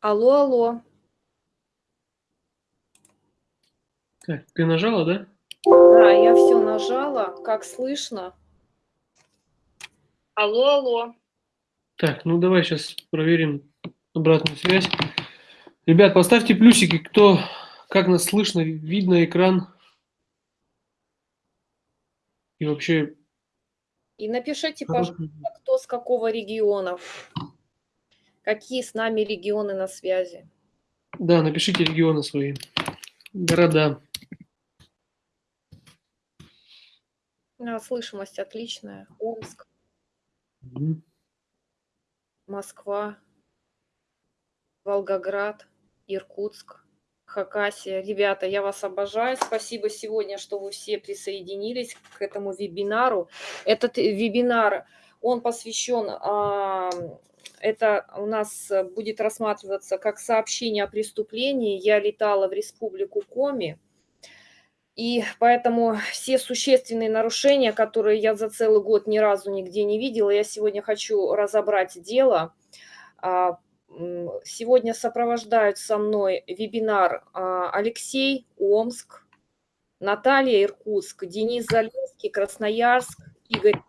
Алло, алло. Так, ты нажала, да? Да, я все нажала. Как слышно? Алло, алло. Так, ну давай сейчас проверим обратную связь. Ребят, поставьте плюсики, кто, как нас слышно, видно экран. И вообще... И напишите, пожалуйста, кто с какого региона. Какие с нами регионы на связи. Да, напишите регионы свои, города. А, слышимость отличная. Омск, Мгм. Москва, Волгоград, Иркутск, Хакасия. Ребята, я вас обожаю. Спасибо сегодня, что вы все присоединились к этому вебинару. Этот вебинар, он посвящен, а, это у нас будет рассматриваться как сообщение о преступлении. Я летала в республику Коми. И поэтому все существенные нарушения, которые я за целый год ни разу нигде не видела, я сегодня хочу разобрать дело. А, сегодня сопровождают со мной вебинар а, Алексей Омск, Наталья Иркутск, Денис Залинский, Красноярск, Игорь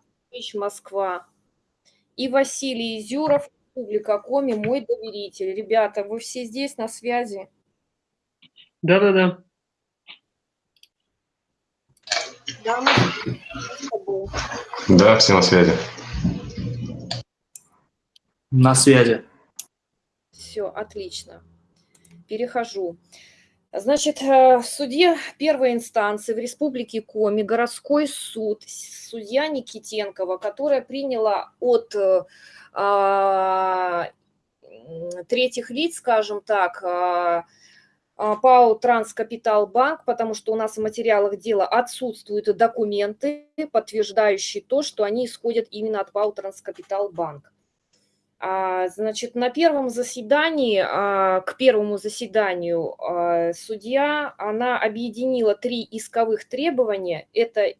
Москва и Василий Изюров, Республика Коми, мой доверитель. Ребята, вы все здесь на связи? Да-да-да. Да, Да, все на связи. На связи. Все, отлично. Перехожу. Значит, э, в суде первой инстанции в Республике Коми городской суд, судья Никитенкова, которая приняла от э, а, третьих лиц, скажем так, а, а, ПАО «Транскапиталбанк», потому что у нас в материалах дела отсутствуют документы, подтверждающие то, что они исходят именно от ПАО «Транскапиталбанк». А, значит, на первом заседании, а, к первому заседанию судья, она объединила три исковых требования. Это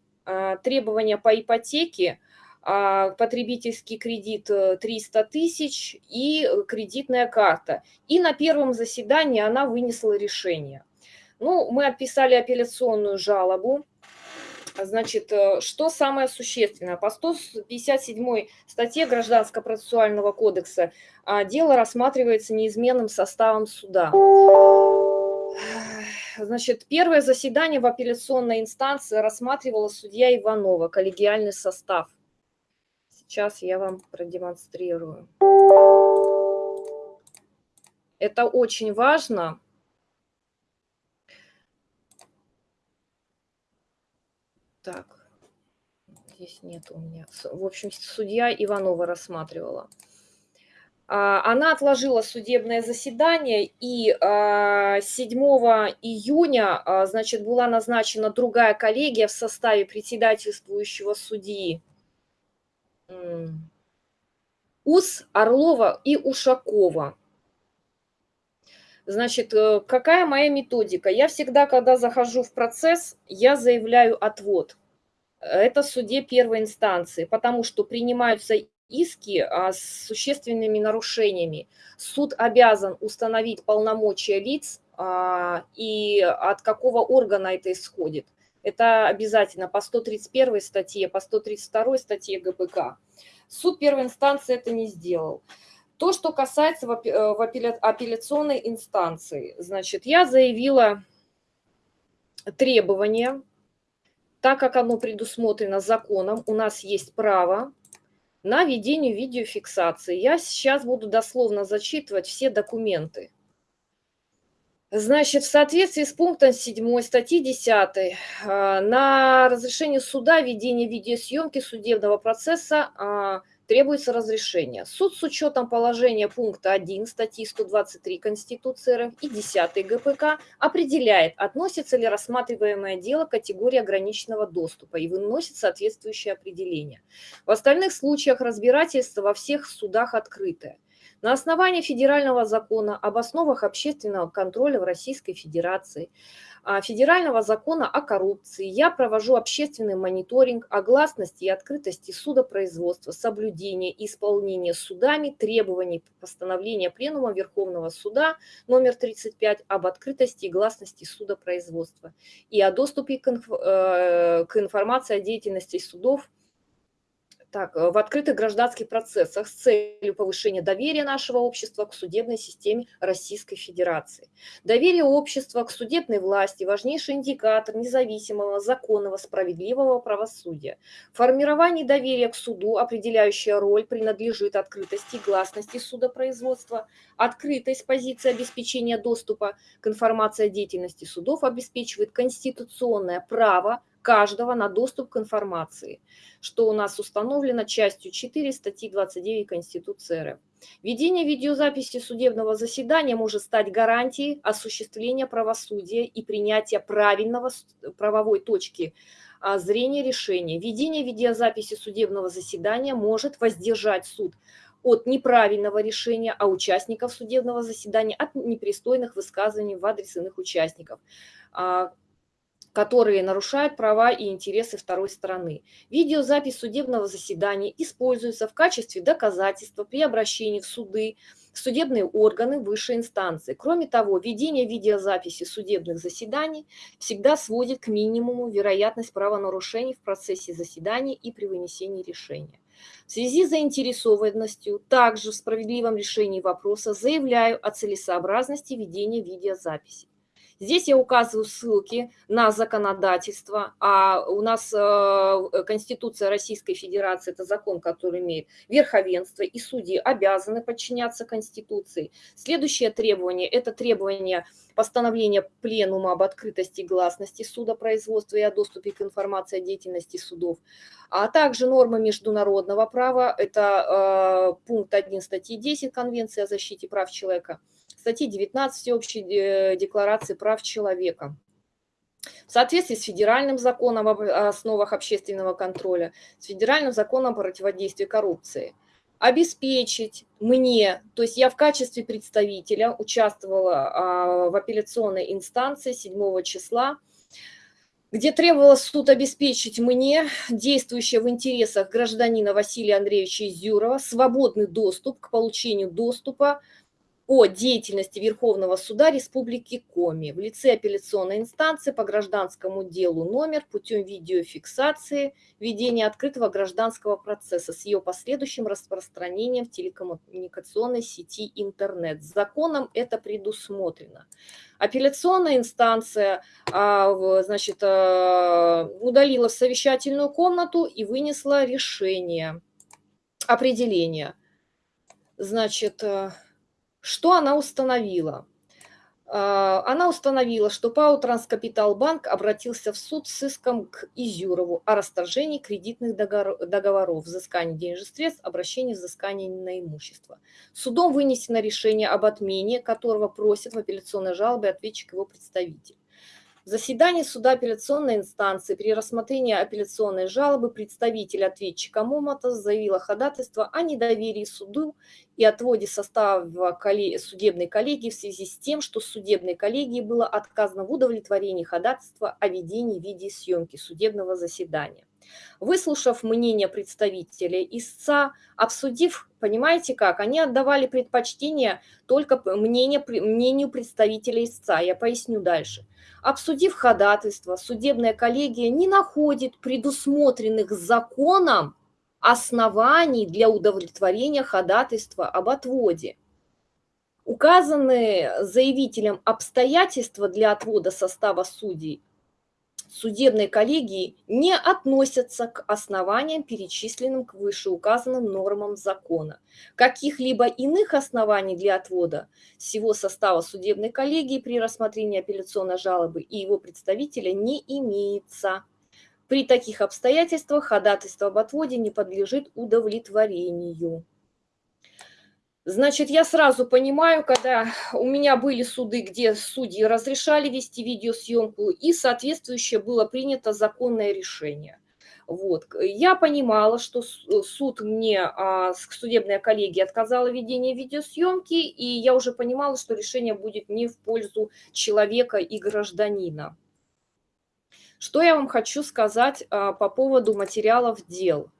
требования по ипотеке, а, потребительский кредит 300 э, тысяч и кредитная карта. И на первом заседании она вынесла решение. Ну, мы описали апелляционную жалобу. Значит, э, что самое существенное? По 157 статье Гражданского процессуального кодекса а, дело рассматривается неизменным составом суда. Значит, первое заседание в апелляционной инстанции рассматривала судья Иванова, коллегиальный состав – Сейчас я вам продемонстрирую. Это очень важно. Так, здесь нет у меня. В общем, судья Иванова рассматривала. А, она отложила судебное заседание, и 7 а, июня, а, значит, была назначена другая коллегия в составе председательствующего судьи УС Орлова и Ушакова. Значит, э, какая моя методика? Я всегда, когда захожу в процесс, я заявляю отвод. Это суде первой инстанции, потому что принимаются иски а, с существенными нарушениями. Суд обязан установить полномочия лиц а, и от какого органа это исходит. Это обязательно по 131 статье, по 132 статье ГПК. Суд первой инстанции это не сделал. То, что касается в э, апелляционной инстанции, значит, я заявила требование, так как оно предусмотрено законом, у нас есть право на ведение видеофиксации. Я сейчас буду дословно зачитывать все документы. Значит, в соответствии с пунктом 7 статьи 10 а, на разрешение суда ведения видеосъемки судебного процесса а, требуется разрешение. Суд с учетом положения пункта 1 статьи 123 Конституции РФ и 10 ГПК определяет, относится ли рассматриваемое дело к категории ограниченного доступа и выносит соответствующее определение. В остальных случаях разбирательство во всех судах открытое. На основании федерального закона об основах общественного контроля в Российской Федерации, а, федерального закона о коррупции я провожу общественный мониторинг о гласности и открытости судопроизводства, соблюдения и исполнения судами требований постановления Пленума Верховного Суда номер 35 об открытости и гласности судопроизводства и о доступе к, э, к информации о деятельности судов так, э, в открытых гражданских процессах с целью повышения доверия нашего общества к судебной системе Российской Федерации. Доверие общества к судебной власти – важнейший индикатор независимого, законного, справедливого правосудия. Формирование доверия к суду определяющая роль принадлежит открытости и гласности судопроизводства. Открытость позиции обеспечения доступа к информации о деятельности судов обеспечивает конституционное право каждого на доступ к информации, что у нас установлено частью 4 статьи 29 Конституции РФ. Ведение видеозаписи судебного заседания может стать гарантией осуществления правосудия и принятия правильного правовой точки а, зрения решения. Ведение видеозаписи судебного заседания может воздержать суд от неправильного решения, а участников судебного заседания от непристойных высказываний в адрес иных участников а, которые нарушают права и интересы второй стороны. Видеозапись судебного заседания используется в качестве доказательства при обращении в суды, в судебные органы высшей инстанции. Кроме того, ведение видеозаписи судебных заседаний всегда сводит к минимуму вероятность правонарушений в процессе заседания и при вынесении решения. В связи с заинтересованностью также в справедливом решении вопроса заявляю о целесообразности ведения видеозаписи. Здесь я указываю ссылки на законодательство, а у нас э, Конституция Российской Федерации – это закон, который имеет верховенство, и судьи обязаны подчиняться Конституции. Следующее требование – это требование постановления Пленума об открытости и гласности судопроизводства и о доступе к информации о деятельности судов, а также нормы международного права, это э, пункт 1 статьи 10 Конвенции о защите прав человека – статьи 19 Всеобщей э, декларации прав человека. В соответствии с федеральным законом об основах общественного контроля, с федеральным законом о противодействии коррупции, обеспечить мне, то есть я в качестве представителя участвовала а, в апелляционной инстанции 7 числа, где требовалось суд обеспечить мне, действующее в интересах гражданина Василия Андреевича Изюрова, свободный доступ к получению доступа о деятельности Верховного суда Республики Коми в лице апелляционной инстанции по гражданскому делу номер путем видеофиксации ведения открытого гражданского процесса с ее последующим распространением в телекоммуникационной сети интернет. Законом это предусмотрено. Апелляционная инстанция а, значит, а, удалила совещательную комнату и вынесла решение, определение. Значит, а, что она установила? А, она установила, что ПАО «Транскапиталбанк» обратился в суд с иском к Изюрову о расторжении кредитных договоров, взыскании денежных средств, обращении взыскания на имущество. Судом вынесено решение об отмене, которого просит в апелляционной жалобе ответчик его представитель. В заседании суда апелляционной инстанции при рассмотрении апелляционной жалобы представитель ответчика Момата заявила ходатайство о недоверии суду и отводе состава судебной коллегии в связи с тем, что судебной коллегии было отказано в удовлетворении ходатайства о ведении видеосъемки судебного заседания. Выслушав мнение представителя истца, обсудив, понимаете как, они отдавали предпочтение только мнению, мнению представителя истца. Я поясню дальше. Обсудив ходатайство, судебная коллегия не находит предусмотренных законом оснований для удовлетворения ходатайства об отводе. Указанные заявителем обстоятельства для отвода состава судей судебной коллегии не относятся к основаниям, перечисленным к вышеуказанным нормам закона. Каких-либо иных оснований для отвода всего состава судебной коллегии при рассмотрении апелляционной жалобы и его представителя не имеется. При таких обстоятельствах ходатайство об отводе не подлежит удовлетворению. Значит, я сразу понимаю, когда у меня были суды, где судьи разрешали вести видеосъемку, и соответствующее было принято законное решение. Вот. Я понимала, что суд мне, а, судебная коллегия отказала в ведении видеосъемки, и я уже понимала, что решение будет не в пользу человека и гражданина. Что я вам хочу сказать а, по поводу материалов дел.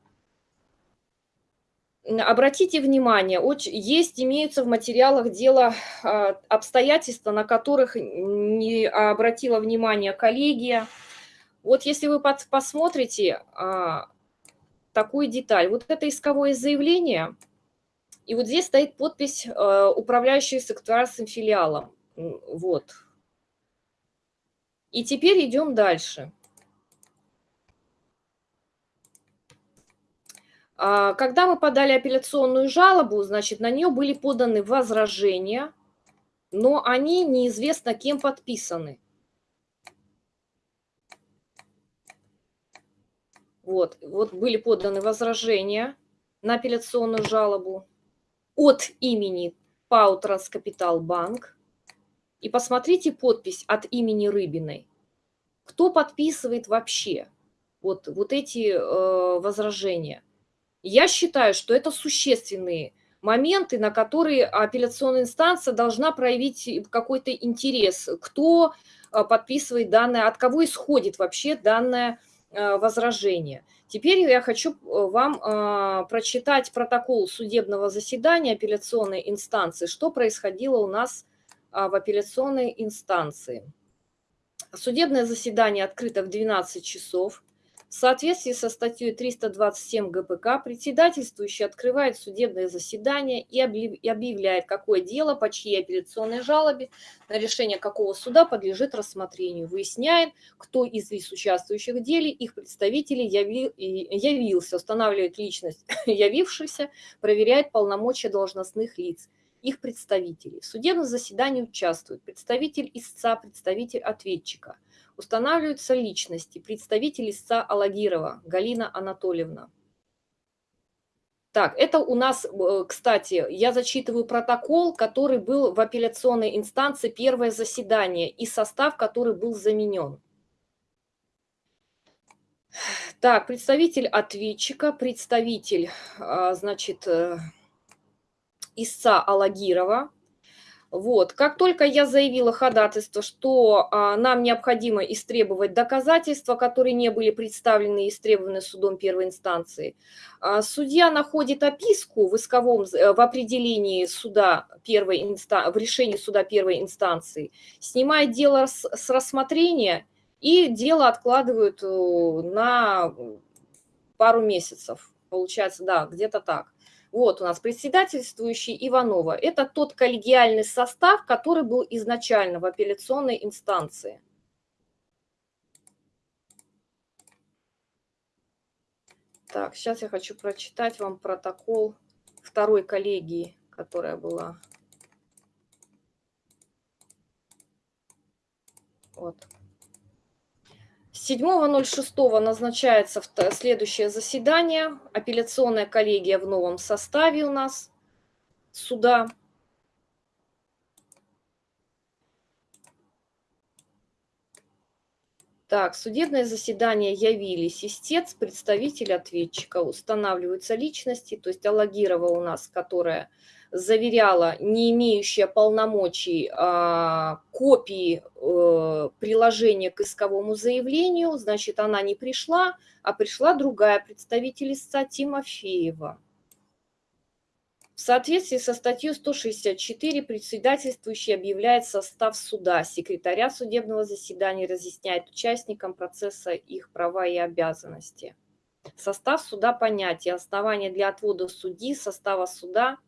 Обратите внимание, есть, имеются в материалах дела а, обстоятельства, на которых не обратила внимание коллегия. Вот если вы посмотрите а, такую деталь, вот это исковое заявление, и вот здесь стоит подпись а, управляющей секторальным филиалом. Вот. И теперь идем дальше. Когда мы подали апелляционную жалобу, значит, на нее были поданы возражения, но они неизвестно кем подписаны. Вот, вот были поданы возражения на апелляционную жалобу от имени ПАО «Транскапитал Банк». И посмотрите подпись от имени Рыбиной. Кто подписывает вообще вот, вот эти э, возражения? Я считаю, что это существенные моменты, на которые апелляционная инстанция должна проявить какой-то интерес. Кто э, подписывает данное, от кого исходит вообще данное Э, возражения. Теперь я хочу э, вам прочитать протокол судебного заседания апелляционной инстанции, что происходило у нас в апелляционной инстанции. Судебное заседание открыто в 12 часов. В соответствии со статьей 327 ГПК председательствующий открывает судебное заседание и объявляет, какое дело, по чьей апелляционной жалобе, на решение какого суда подлежит рассмотрению. Выясняет, кто из лиц, участвующих в деле, их представителей явился, устанавливает личность явившихся, проверяет полномочия должностных лиц их представителей. В судебном заседании участвуют представитель истца, представитель ответчика – Устанавливаются личности. Представитель истца Алагирова Галина Анатольевна. Так, это у нас, э, кстати, я зачитываю протокол, который был в апелляционной инстанции, первое заседание, и состав, который был заменен. Так, представитель ответчика, представитель, а, значит, э, истца Алагирова, вот. Как только я заявила ходатайство, что а, нам необходимо истребовать доказательства, которые не были представлены и истребованы судом первой инстанции, а, судья находит описку в исковом, э, в определении суда первой инстанции, в решении суда первой инстанции, снимает дело с, с рассмотрения и дело откладывают э, на пару месяцев. Получается, да, где-то так. Вот у нас председательствующий Иванова. Это тот коллегиальный состав, который был изначально в апелляционной инстанции. Так, сейчас я хочу прочитать вам протокол второй коллегии, которая была. Вот. 7.06 назначается следующее заседание. Апелляционная коллегия в новом составе у нас суда. Так, судебное заседание явились истец, представитель ответчика, устанавливаются личности, то есть Алагирова у нас, которая заверяла не имеющая полномочий а, копии э, приложения к исковому заявлению, значит, она не пришла, а пришла другая представитель истца Тимофеева. В соответствии со статьей 164 председательствующий объявляет состав суда, секретаря судебного заседания разъясняет участникам процесса их права и обязанности. Состав суда понятие, основания для отвода судьи, состава суда –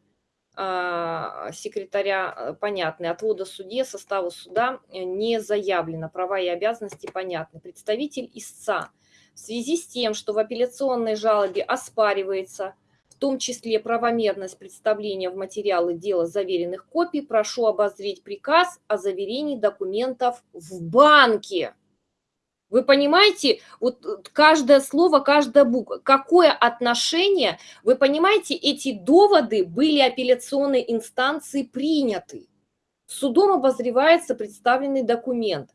секретаря э, понятны, отвода суде, состава суда э, не заявлено, права и обязанности понятны. Представитель истца в связи с тем, что в апелляционной жалобе оспаривается в том числе правомерность представления в материалы дела заверенных копий, прошу обозреть приказ о заверении документов в банке. Вы понимаете, вот э, каждое слово, каждая буква, какое отношение, вы понимаете, эти доводы были апелляционной инстанции приняты. Судом обозревается представленный документ.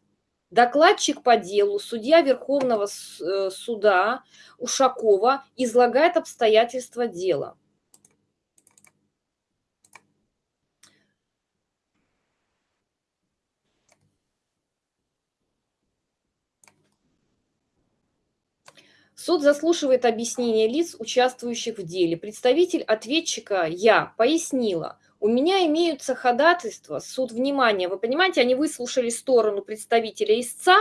Докладчик по делу, судья Верховного э, суда Ушакова излагает обстоятельства дела. Суд заслушивает объяснение лиц, участвующих в деле. Представитель ответчика «Я» пояснила, у меня имеются ходатайства, суд, внимания. вы понимаете, они выслушали сторону представителя истца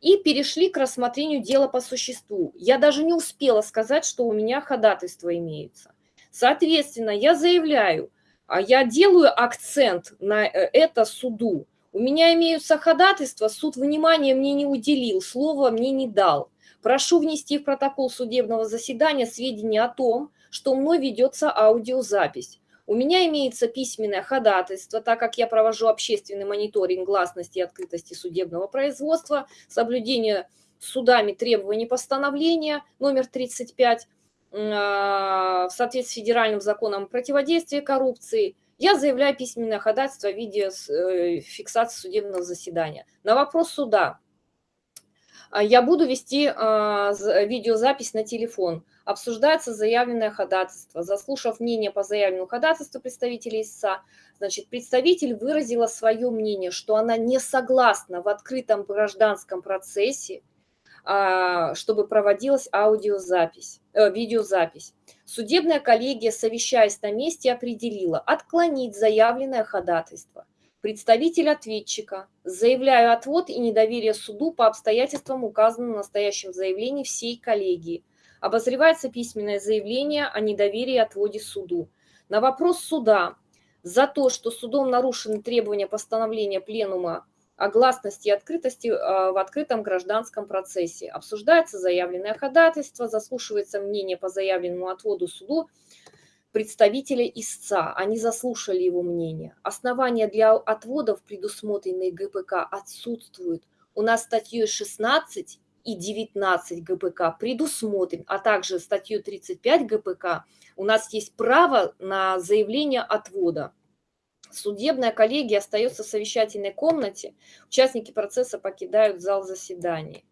и перешли к рассмотрению дела по существу. Я даже не успела сказать, что у меня ходатайство имеется. Соответственно, я заявляю, а я делаю акцент на э, это суду. У меня имеются ходатайства, суд внимания мне не уделил, слова мне не дал. Прошу внести в протокол судебного заседания сведения о том, что мной ведется аудиозапись. У меня имеется письменное ходатайство, так как я провожу общественный мониторинг гласности и открытости судебного производства, соблюдение судами требований постановления номер 35 а, в соответствии с федеральным законом о противодействии коррупции, я заявляю письменное ходатайство в виде э, фиксации судебного заседания. На вопрос суда я буду вести а, видеозапись на телефон. Обсуждается заявленное ходатайство. Заслушав мнение по заявленному ходатайству представителей ИСА, значит, представитель выразила свое мнение, что она не согласна в открытом гражданском процессе, а, чтобы проводилась аудиозапись, э, видеозапись. Судебная коллегия, совещаясь на месте, определила отклонить заявленное ходатайство – представитель ответчика, заявляю отвод и недоверие суду по обстоятельствам, указанным в настоящем заявлении всей коллегии. Обозревается письменное заявление о недоверии отводе суду. На вопрос суда за то, что судом нарушены требования постановления пленума о гласности и открытости а, в открытом гражданском процессе. Обсуждается заявленное ходатайство, заслушивается мнение по заявленному отводу суду представителя истца, они заслушали его мнение. Основания для отводов, предусмотренные ГПК, отсутствуют. У нас статьей 16 и 19 ГПК предусмотрен, а также статьей 35 ГПК у нас есть право на заявление отвода. Судебная коллегия остается в совещательной комнате, участники процесса покидают зал заседаний.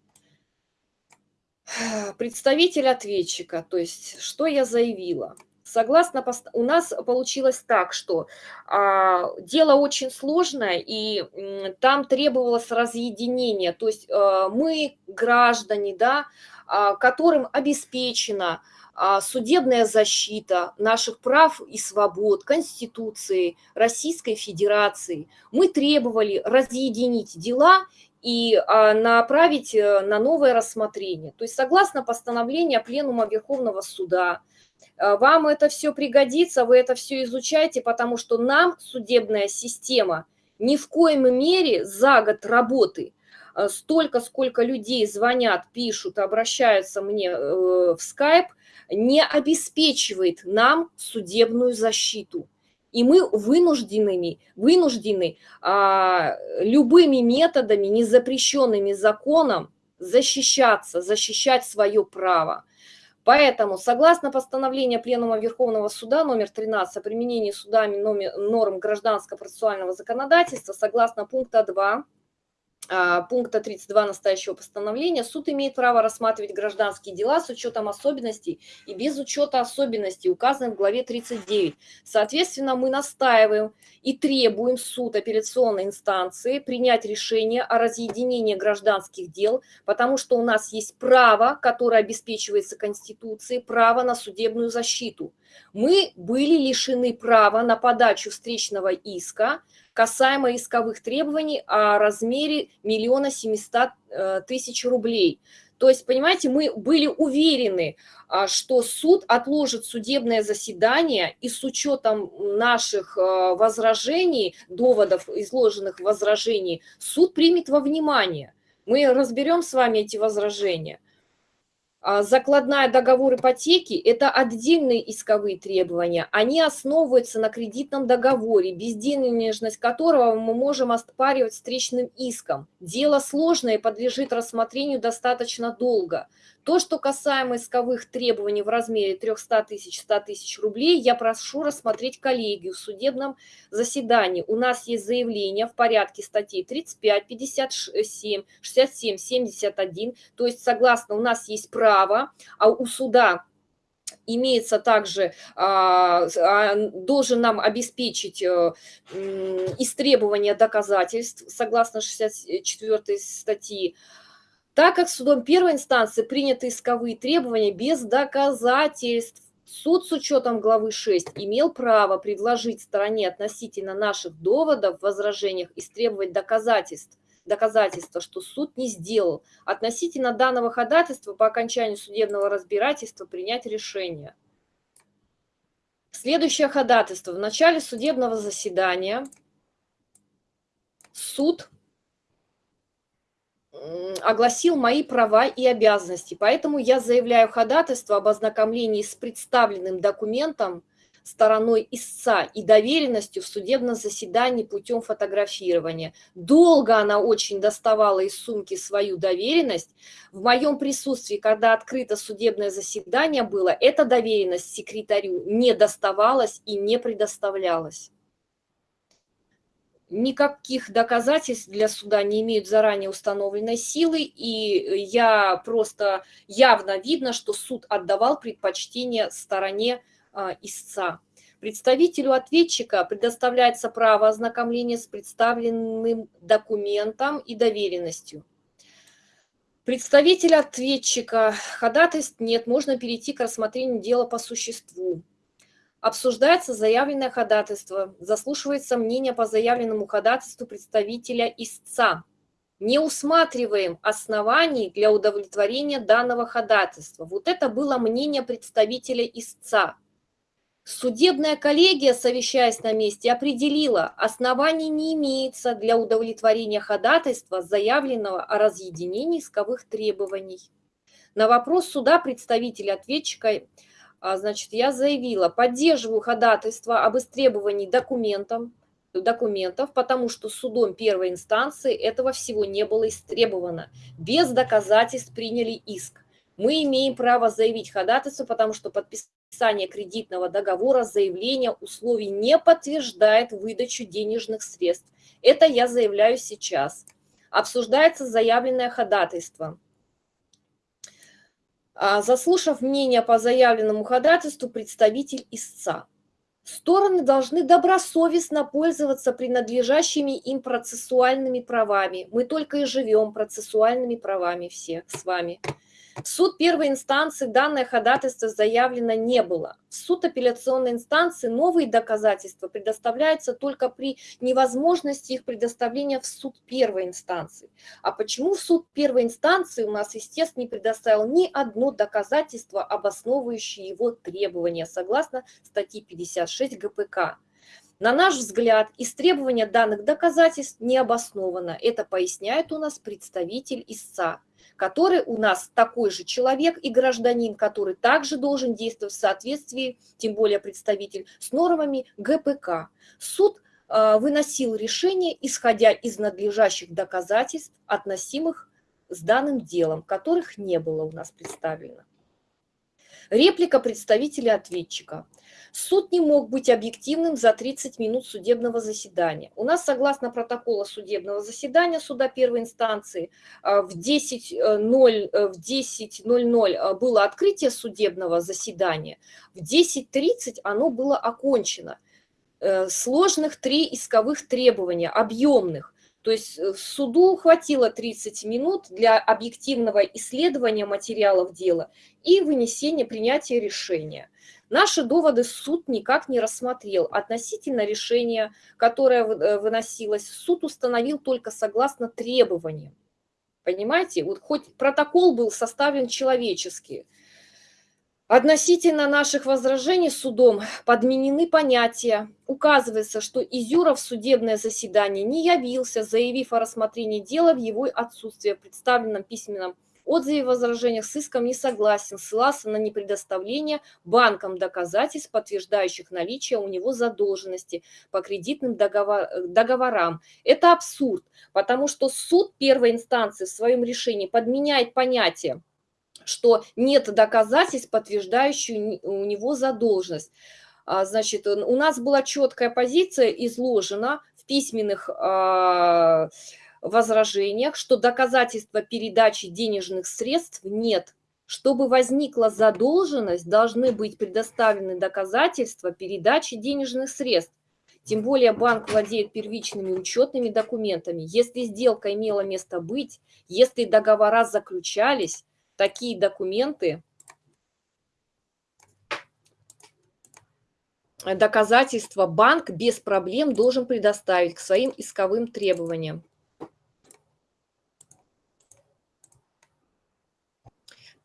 Представитель ответчика, то есть что я заявила – Согласно, у нас получилось так, что а, дело очень сложное, и м, там требовалось разъединение. То есть а, мы, граждане, да, а, которым обеспечена а, судебная защита наших прав и свобод, Конституции Российской Федерации, мы требовали разъединить дела и а, направить э, на новое рассмотрение. То есть согласно постановлению Пленума Верховного Суда, вам это все пригодится, вы это все изучаете, потому что нам судебная система ни в коем мере за год работы э, столько, сколько людей звонят, пишут, обращаются мне э, в скайп, не обеспечивает нам судебную защиту. И мы вынуждены, вынуждены а, любыми методами, незапрещенными законом, защищаться, защищать свое право. Поэтому, согласно постановлению Пленума Верховного Суда номер 13 о применении судами норм гражданского процессуального законодательства, согласно пункта 2 а, пункта 32 настоящего постановления, суд имеет право рассматривать гражданские дела с учетом особенностей и без учета особенностей, указанных в главе 39. Соответственно, мы настаиваем и требуем суд апелляционной инстанции принять решение о разъединении гражданских дел, потому что у нас есть право, которое обеспечивается Конституцией, право на судебную защиту. Мы были лишены права на подачу встречного иска, касаемо исковых требований о размере миллиона семьсот э, тысяч рублей. То есть, понимаете, мы были уверены, а, что суд отложит судебное заседание и с учетом наших э, возражений, доводов, изложенных возражений, суд примет во внимание. Мы разберем с вами эти возражения. А, закладная договор ипотеки – это отдельные исковые требования. Они основываются на кредитном договоре, безденежность которого мы можем оспаривать встречным иском. Дело сложное и подлежит рассмотрению достаточно долго. То, что касаемо исковых требований в размере 300 тысяч, 100 тысяч рублей, я прошу рассмотреть коллегию в судебном заседании. У нас есть заявление в порядке статей 35, 57, 67, 71. То есть, согласно, у нас есть право, а у суда имеется также, а, а, должен нам обеспечить э, истребование доказательств, согласно 64 статьи, так как судом первой инстанции приняты исковые требования без доказательств. Суд с учетом главы 6 имел право предложить стороне относительно наших доводов в возражениях истребовать доказательств доказательства, что суд не сделал, относительно данного ходатайства по окончанию судебного разбирательства принять решение. Следующее ходатайство. В начале судебного заседания суд огласил мои права и обязанности, поэтому я заявляю ходатайство об ознакомлении с представленным документом стороной истца и доверенностью в судебном заседании путем фотографирования. Долго она очень доставала из сумки свою доверенность. В моем присутствии, когда открыто судебное заседание было, эта доверенность секретарю не доставалась и не предоставлялась. Никаких доказательств для суда не имеют заранее установленной силы, и я просто явно видно, что суд отдавал предпочтение стороне а, истца. Представителю ответчика предоставляется право ознакомления с представленным документом и доверенностью. Представитель ответчика ходатайств нет, можно перейти к рассмотрению дела по существу. Обсуждается заявленное ходатайство, заслушивается мнение по заявленному ходатайству представителя истца. Не усматриваем оснований для удовлетворения данного ходатайства. Вот это было мнение представителя истца. Судебная коллегия, совещаясь на месте, определила, оснований не имеется для удовлетворения ходатайства, заявленного о разъединении исковых требований. На вопрос суда представителя ответчика, значит, я заявила, поддерживаю ходатайство об истребовании документов, документов, потому что судом первой инстанции этого всего не было истребовано. Без доказательств приняли иск. Мы имеем право заявить ходатайство, потому что подписание кредитного договора, заявления условий не подтверждает выдачу денежных средств. Это я заявляю сейчас. Обсуждается заявленное ходатайство. А, заслушав мнение по заявленному ходатайству, представитель истца. Стороны должны добросовестно пользоваться принадлежащими им процессуальными правами. Мы только и живем процессуальными правами все с вами. В суд первой инстанции данное ходатайство заявлено не было. В суд апелляционной инстанции новые доказательства предоставляются только при невозможности их предоставления в суд первой инстанции. А почему в суд первой инстанции у нас, естественно, не предоставил ни одно доказательство, обосновывающее его требования, согласно статье 56 ГПК? На наш взгляд, истребование данных доказательств не обосновано. Это поясняет у нас представитель истца который у нас такой же человек и гражданин, который также должен действовать в соответствии, тем более представитель, с нормами ГПК. Суд э, выносил решение, исходя из надлежащих доказательств, относимых с данным делом, которых не было у нас представлено. Реплика представителя ответчика. Суд не мог быть объективным за 30 минут судебного заседания. У нас, согласно протокола судебного заседания суда первой инстанции, э, в 10.00 э, в 10 э, было открытие судебного заседания, в 10.30 оно было окончено. Сложных три исковых требования, объемных. То есть суду хватило 30 минут для объективного исследования материалов дела и вынесения, принятия решения. Наши доводы суд никак не рассмотрел. Относительно решения, которое э, выносилось, суд установил только согласно требованиям. Понимаете? Вот хоть протокол был составлен человечески. Относительно наших возражений судом подменены понятия. Указывается, что Изюров в судебное заседание не явился, заявив о рассмотрении дела в его отсутствие в представленном письменном отзыве возражениях с иском не согласен, ссылался на непредоставление банкам доказательств, подтверждающих наличие у него задолженности по кредитным договор, договорам. Это абсурд, потому что суд первой инстанции в своем решении подменяет понятие что нет доказательств, подтверждающих у него задолженность. А, значит, у нас была четкая позиция изложена в письменных а, возражениях, что доказательства передачи денежных средств нет. Чтобы возникла задолженность, должны быть предоставлены доказательства передачи денежных средств. Тем более банк владеет первичными учетными документами. Если сделка имела место быть, если договора заключались, такие документы, доказательства банк без проблем должен предоставить к своим исковым требованиям.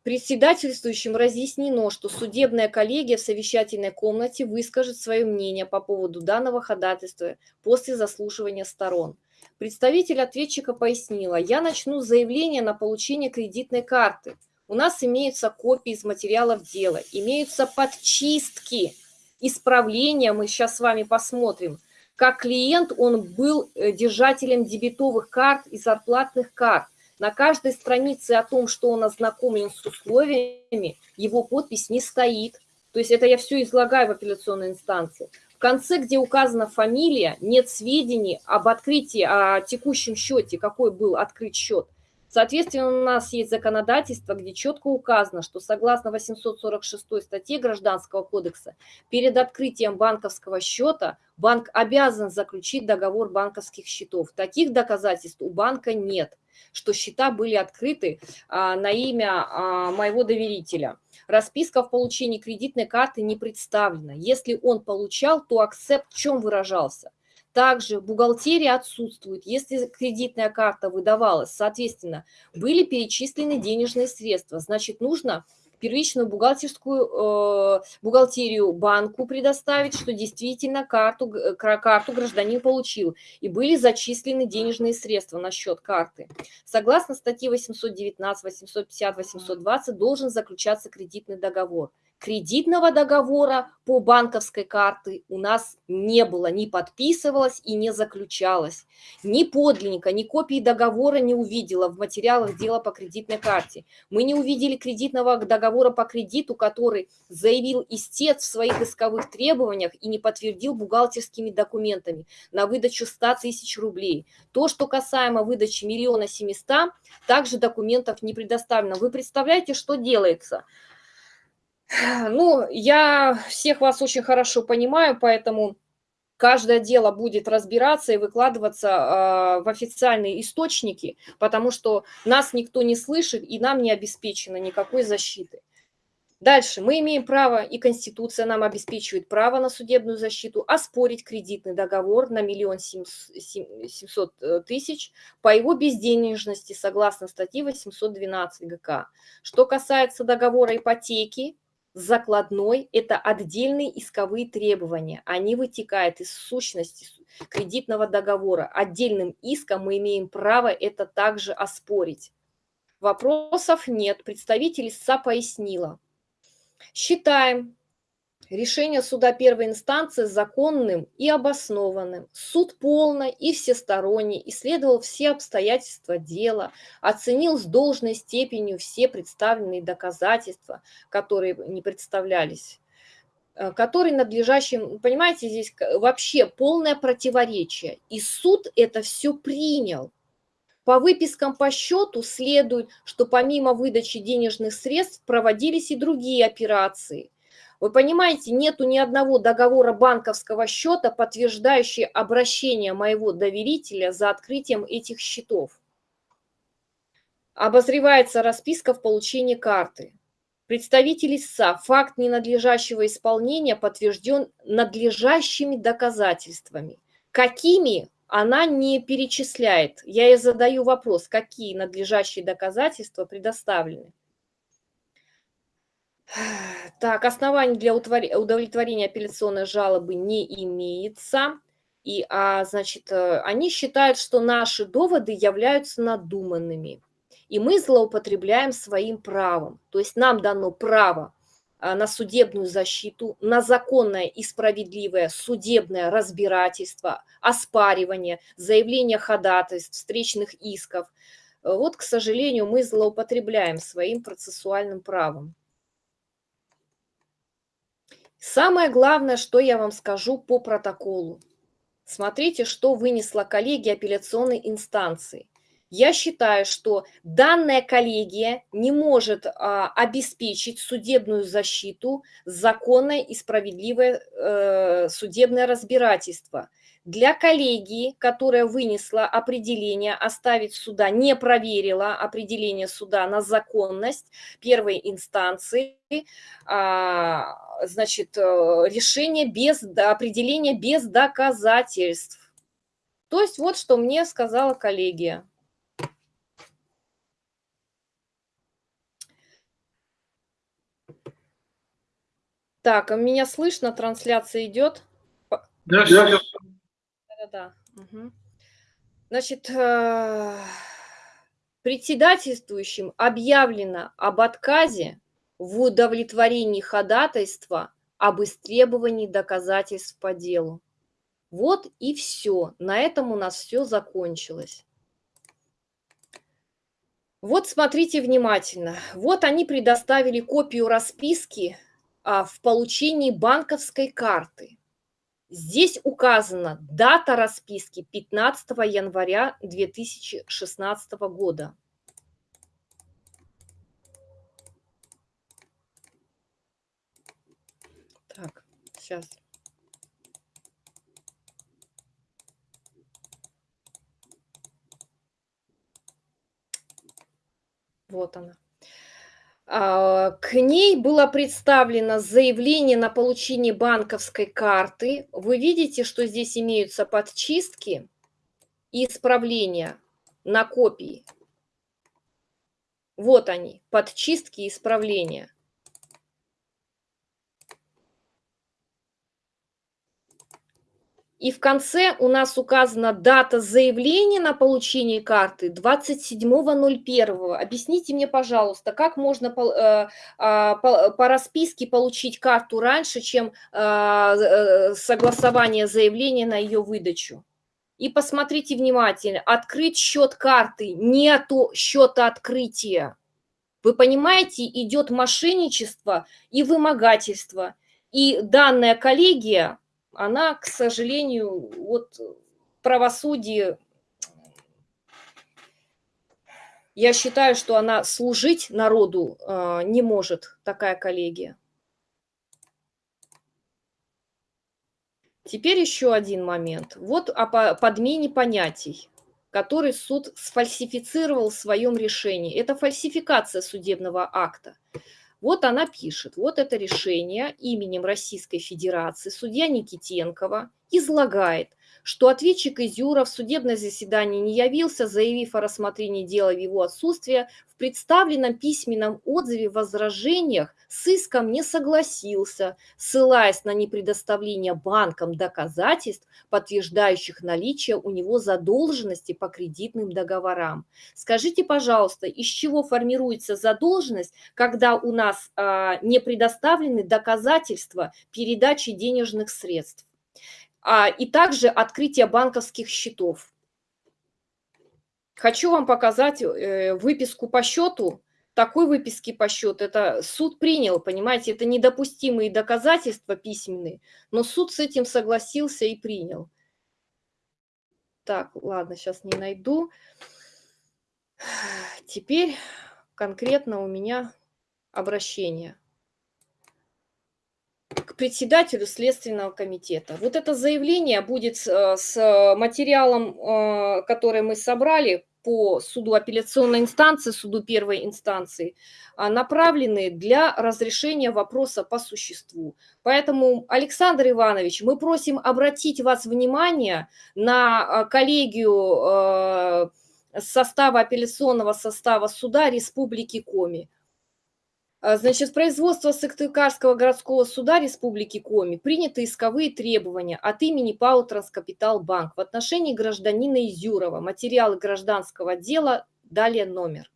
Председательствующим разъяснено, что судебная коллегия в совещательной комнате выскажет свое мнение по поводу данного ходатайства после заслушивания сторон. Представитель ответчика пояснила, я начну с заявления на получение кредитной карты. У нас имеются копии из материалов дела, имеются подчистки, исправления, мы сейчас с вами посмотрим. Как клиент он был э, держателем дебетовых карт и зарплатных карт. На каждой странице о том, что он ознакомлен с условиями, его подпись не стоит. То есть это я все излагаю в апелляционной инстанции. В конце, где указана фамилия, нет сведений об открытии, о текущем счете, какой был открыт счет. Соответственно, у нас есть законодательство, где четко указано, что согласно 846 статье Гражданского кодекса, перед открытием банковского счета банк обязан заключить договор банковских счетов. Таких доказательств у банка нет, что счета были открыты а, на имя а, моего доверителя. Расписка в получении кредитной карты не представлена. Если он получал, то акцепт в чем выражался? Также бухгалтерия отсутствует, если кредитная карта выдавалась, соответственно, были перечислены денежные средства, значит, нужно первичную бухгалтерскую э, бухгалтерию банку предоставить, что действительно карту, карту гражданин получил, и были зачислены денежные средства на счет карты. Согласно статье 819, 850, 820 должен заключаться кредитный договор кредитного договора по банковской карте у нас не было, не подписывалось и не заключалось. Ни подлинника, ни копии договора не увидела в материалах дела по кредитной карте. Мы не увидели кредитного договора по кредиту, который заявил истец в своих исковых требованиях и не подтвердил бухгалтерскими документами на выдачу 100 тысяч рублей. То, что касаемо выдачи миллиона семиста, также документов не предоставлено. Вы представляете, что делается? Ну, я всех вас очень хорошо понимаю, поэтому каждое дело будет разбираться и выкладываться э, в официальные источники, потому что нас никто не слышит и нам не обеспечено никакой защиты. Дальше. Мы имеем право, и Конституция нам обеспечивает право на судебную защиту, оспорить кредитный договор на миллион семьсот э, тысяч по его безденежности согласно статье 812 ГК. Что касается договора ипотеки, закладной – это отдельные исковые требования. Они вытекают из сущности кредитного договора. Отдельным иском мы имеем право это также оспорить. Вопросов нет. Представитель ИСА пояснила. Считаем, Решение суда первой инстанции законным и обоснованным. Суд полно и всесторонне исследовал все обстоятельства дела, оценил с должной степенью все представленные доказательства, которые не представлялись э, который надлежащим, понимаете, здесь вообще полное противоречие. И суд это все принял. По выпискам по счету следует, что помимо выдачи денежных средств проводились и другие операции – вы понимаете, нету ни одного договора банковского счета, подтверждающий обращение моего доверителя за открытием этих счетов. Обозревается расписка в получении карты. Представитель ИСА, факт ненадлежащего исполнения подтвержден надлежащими доказательствами. Какими она не перечисляет. Я ей задаю вопрос, какие надлежащие доказательства предоставлены. Так, оснований для удовлетворения апелляционной жалобы не имеется. И, а, значит, э, они считают, что наши доводы являются надуманными. И мы злоупотребляем своим правом. То есть нам дано право а, на судебную защиту, на законное и справедливое судебное разбирательство, оспаривание, заявление ходатайств, встречных исков – вот, к сожалению, мы злоупотребляем своим процессуальным правом. Самое главное, что я вам скажу по протоколу. Смотрите, что вынесла коллегия апелляционной инстанции. Я считаю, что данная коллегия не может а, обеспечить судебную защиту, законное и справедливое э, судебное разбирательство. Для коллегии, которая вынесла определение, оставить суда, не проверила определение суда на законность первой инстанции, а, значит, э, решение без определения без доказательств. То есть вот что мне сказала коллегия. Так, а меня слышно? Трансляция идет? Да, да, да. Угу. Значит, э, председательствующим объявлено об отказе в удовлетворении ходатайства об истребовании доказательств по делу. Вот и все. На этом у нас все закончилось. Вот смотрите внимательно. Вот они предоставили копию расписки а, в получении банковской карты. Здесь указана дата расписки 15 января 2016 года. Так, сейчас. Вот она. А, к ней было представлено заявление на получение банковской карты. Вы видите, что здесь имеются подчистки и исправления на копии. Вот они, подчистки и исправления. И в конце у нас указана дата заявления на получение карты 27.01. Объясните мне, пожалуйста, как можно по, э, а, по, по расписке получить карту раньше, чем а, э, согласование заявления на ее выдачу? И посмотрите внимательно, открыть счет карты, нету счета открытия. Вы понимаете, идет мошенничество и вымогательство. И данная коллегия она, к сожалению, вот правосудие, я считаю, что она служить народу э, не может, такая коллегия. Теперь еще один момент. Вот о подмене понятий, который суд сфальсифицировал в своем решении. Это фальсификация судебного акта. Вот она пишет, вот это решение именем Российской Федерации судья Никитенкова излагает, что ответчик Изюров в судебное заседание не явился, заявив о рассмотрении дела в его отсутствие, в представленном письменном отзыве возражениях с иском не согласился, ссылаясь на непредоставление банкам доказательств, подтверждающих наличие у него задолженности по кредитным договорам. Скажите, пожалуйста, из чего формируется задолженность, когда у нас а, не предоставлены доказательства передачи денежных средств? А, и также открытие банковских счетов. Хочу вам показать э, выписку по счету. Такой выписки по счету, это суд принял, понимаете, это недопустимые доказательства письменные, но суд с этим согласился и принял. Так, ладно, сейчас не найду. Теперь конкретно у меня обращение председателю Следственного комитета. Вот это заявление будет э, с материалом, э, который мы собрали по суду апелляционной инстанции, суду первой инстанции, а, направлены для разрешения вопроса по существу. Поэтому, Александр Иванович, мы просим обратить вас внимание на э, коллегию состава апелляционного состава суда Республики Коми. А, значит, производство Сыктывкарского городского суда Республики Коми приняты исковые требования от имени ПАО «Транскапитал Банк» в отношении гражданина Изюрова. Материалы гражданского дела, далее номер.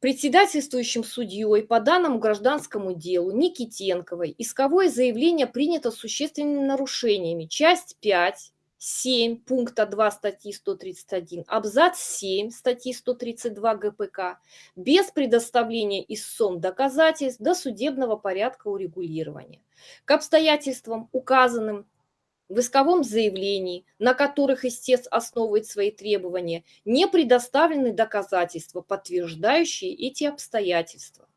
Председательствующим судьей по данному гражданскому делу Никитенковой исковое заявление принято с существенными нарушениями. Часть 5 7 пункта 2 статьи 131, абзац 7 статьи 132 ГПК без предоставления истцом доказательств до судебного порядка урегулирования. К обстоятельствам, указанным в исковом заявлении, на которых истец основывает свои требования, не предоставлены доказательства, подтверждающие эти обстоятельства.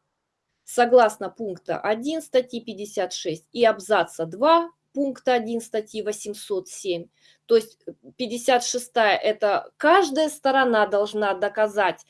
Согласно пункта 1 статьи 56 и абзаца 2 пункта 1 статьи 807, то есть 56 это каждая сторона должна доказать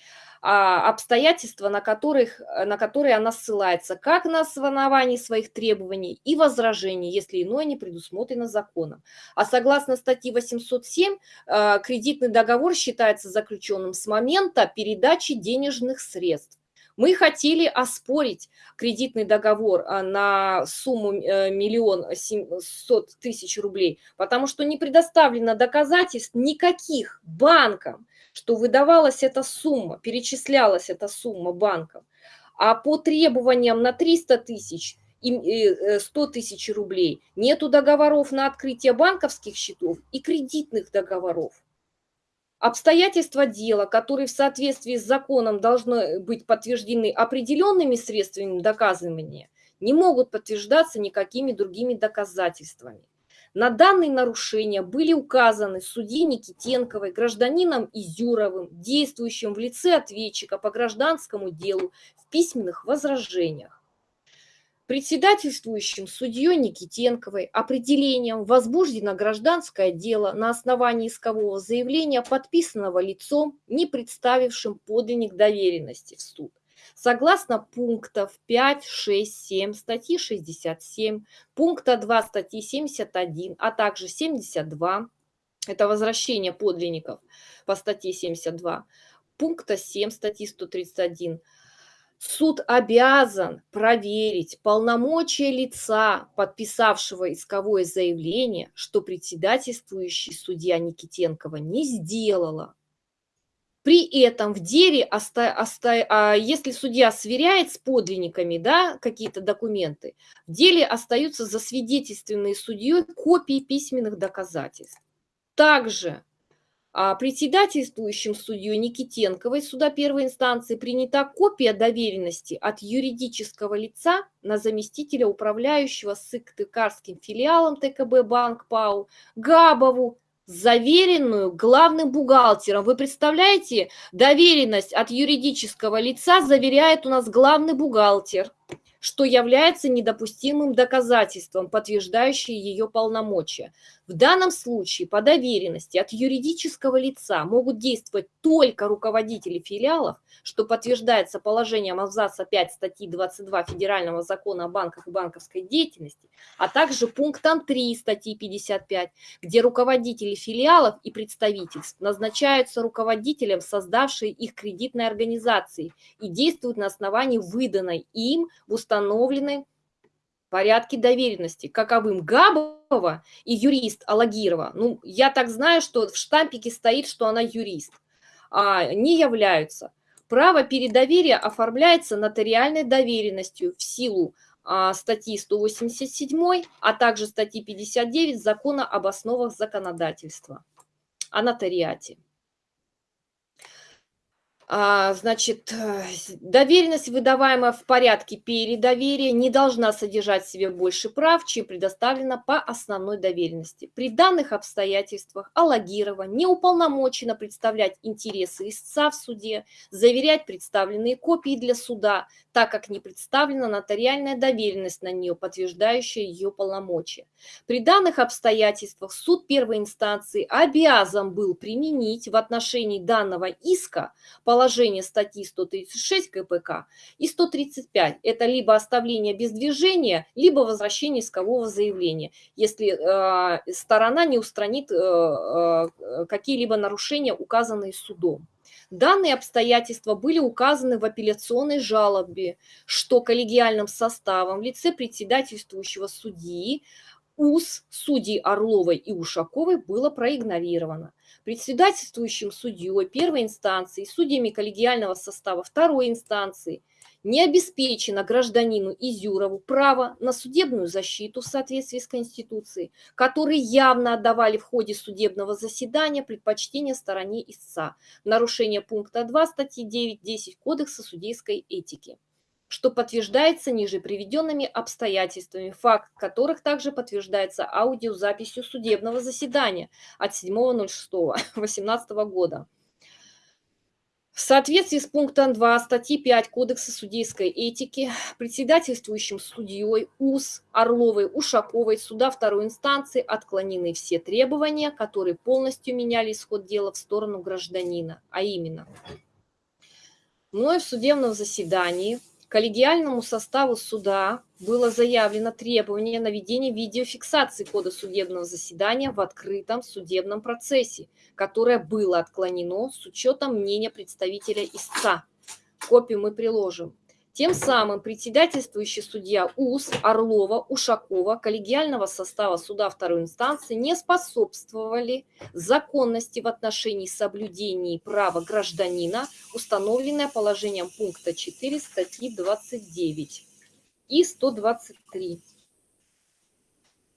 а, обстоятельства, на, которых, на которые она ссылается, как на основании своих требований и возражений, если иное не предусмотрено законом. А согласно статье 807, а, кредитный договор считается заключенным с момента передачи денежных средств. Мы хотели оспорить кредитный договор а, на сумму э, миллион семьсот тысяч рублей, потому что не предоставлено доказательств никаких банкам, что выдавалась эта сумма, перечислялась эта сумма банкам. А по требованиям на 300 тысяч и 100 э, тысяч рублей нету договоров на открытие банковских счетов и кредитных договоров. Обстоятельства дела, которые в соответствии с законом должны быть подтверждены определенными средствами доказывания, не могут подтверждаться никакими другими доказательствами. На данные нарушения были указаны судьей Никитенковой, гражданином Изюровым, действующим в лице ответчика по гражданскому делу в письменных возражениях. Председательствующим судьей Никитенковой определением возбуждено гражданское дело на основании искового заявления, подписанного лицом, не представившим подлинник доверенности в суд. Согласно пунктов 5, 6, 7 статьи 67, пункта 2 статьи 71, а также 72, это возвращение подлинников по статье 72, пункта 7 статьи 131, суд обязан проверить полномочия лица, подписавшего исковое заявление, что председательствующий судья Никитенкова не сделала. При этом в деле, а, если судья сверяет с подлинниками да, какие-то документы, в деле остаются засвидетельственные судьей копии письменных доказательств. Также председательствующим судьей Никитенковой суда первой инстанции принята копия доверенности от юридического лица на заместителя управляющего Сыктывкарским филиалом ТКБ Банк ПАУ Габову заверенную главным бухгалтером. Вы представляете, доверенность от юридического лица заверяет у нас главный бухгалтер что является недопустимым доказательством, подтверждающим ее полномочия. В данном случае по доверенности от юридического лица могут действовать только руководители филиалов, что подтверждается положением абзаца 5 статьи 22 Федерального закона о банках и банковской деятельности, а также пунктом 3 статьи 55, где руководители филиалов и представительств назначаются руководителем создавшей их кредитной организации и действуют на основании выданной им в установленном порядки доверенности, каковым Габова и юрист Алагирова, ну, я так знаю, что в штампике стоит, что она юрист, а, не являются. Право передоверия оформляется нотариальной доверенностью в силу а, статьи 187, а также статьи 59 Закона об основах законодательства о нотариате. А, значит, э, доверенность, выдаваемая в порядке передоверия, не должна содержать в себе больше прав, чем предоставлено по основной доверенности. При данных обстоятельствах Алагирова не уполномочена представлять интересы истца в суде, заверять представленные копии для суда, так как не представлена нотариальная доверенность на нее, подтверждающая ее полномочия. При данных обстоятельствах суд первой инстанции обязан был применить в отношении данного иска положение статьи 136 КПК и 135. Это либо оставление без движения, либо возвращение искового заявления, если э, сторона не устранит э, э, какие-либо нарушения, указанные судом. Данные обстоятельства были указаны в апелляционной жалобе, что коллегиальным составом в лице председательствующего судьи УС судей Орловой и Ушаковой было проигнорировано. Председательствующим судьей первой инстанции, судьями коллегиального состава второй инстанции не обеспечено гражданину Изюрову право на судебную защиту в соответствии с Конституцией, которые явно отдавали в ходе судебного заседания предпочтение стороне истца, нарушение пункта 2 статьи 9.10 Кодекса судейской этики что подтверждается ниже приведенными обстоятельствами, факт которых также подтверждается аудиозаписью судебного заседания от 7.06.18 года. В соответствии с пунктом 2 статьи 5 Кодекса судейской этики председательствующим судьей УС Орловой Ушаковой суда второй инстанции отклонены все требования, которые полностью меняли исход дела в сторону гражданина, а именно мной в судебном заседании коллегиальному составу суда было заявлено требование на ведение видеофиксации кода судебного заседания в открытом судебном процессе, которое было отклонено с учетом мнения представителя истца. Копию мы приложим. Тем самым председательствующий судья УС Орлова, Ушакова, коллегиального состава суда второй инстанции не способствовали законности в отношении соблюдения права гражданина, установленное положением пункта 4 статьи 29 и 123.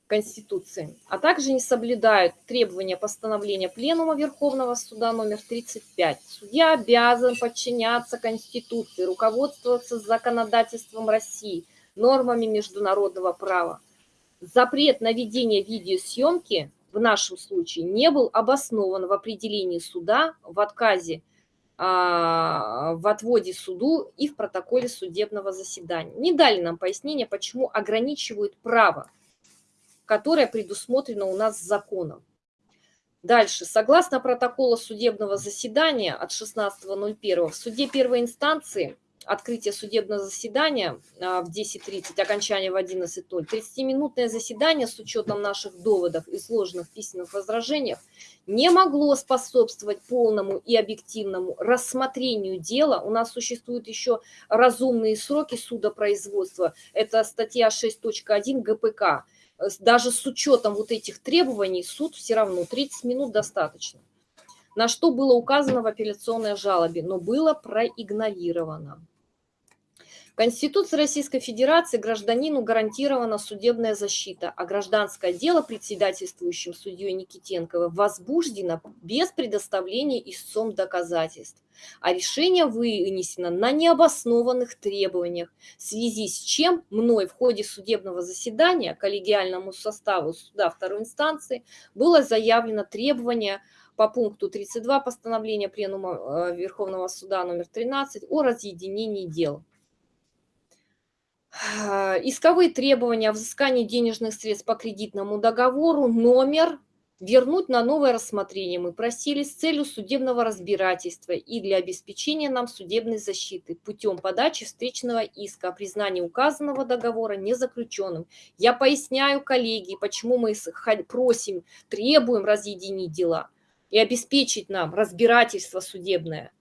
Конституции, а также не соблюдают требования постановления Пленума Верховного Суда номер 35. Судья обязан подчиняться Конституции, руководствоваться законодательством России, нормами международного права. Запрет на ведение видеосъемки в нашем случае не был обоснован в определении суда, в отказе а, в отводе суду и в протоколе судебного заседания. Не дали нам пояснения, почему ограничивают право которая предусмотрена у нас законом. Дальше. Согласно протоколу судебного заседания от 16.01 в суде первой инстанции открытие судебного заседания а, в 10.30, окончание в 11.00, 30-минутное заседание с учетом наших доводов, и сложных письменных возражениях не могло способствовать полному и объективному рассмотрению дела. У нас существуют еще разумные сроки судопроизводства. Это статья 6.1 ГПК даже с учетом вот этих требований суд все равно 30 минут достаточно. На что было указано в апелляционной жалобе, но было проигнорировано. Конституции Российской Федерации гражданину гарантирована судебная защита, а гражданское дело председательствующим судьей Никитенковой возбуждено без предоставления истцом доказательств, а решение вынесено на необоснованных требованиях, в связи с чем мной в ходе судебного заседания коллегиальному составу суда второй инстанции было заявлено требование по пункту 32 постановления Пленума э, Верховного суда номер 13 о разъединении дел. А, исковые требования о взыскании денежных средств по кредитному договору, номер вернуть на новое рассмотрение мы просили с целью судебного разбирательства и для обеспечения нам судебной защиты путем подачи встречного иска о признании указанного договора незаключенным. Я поясняю, коллеги, почему мы просим, требуем разъединить дела и обеспечить нам разбирательство судебное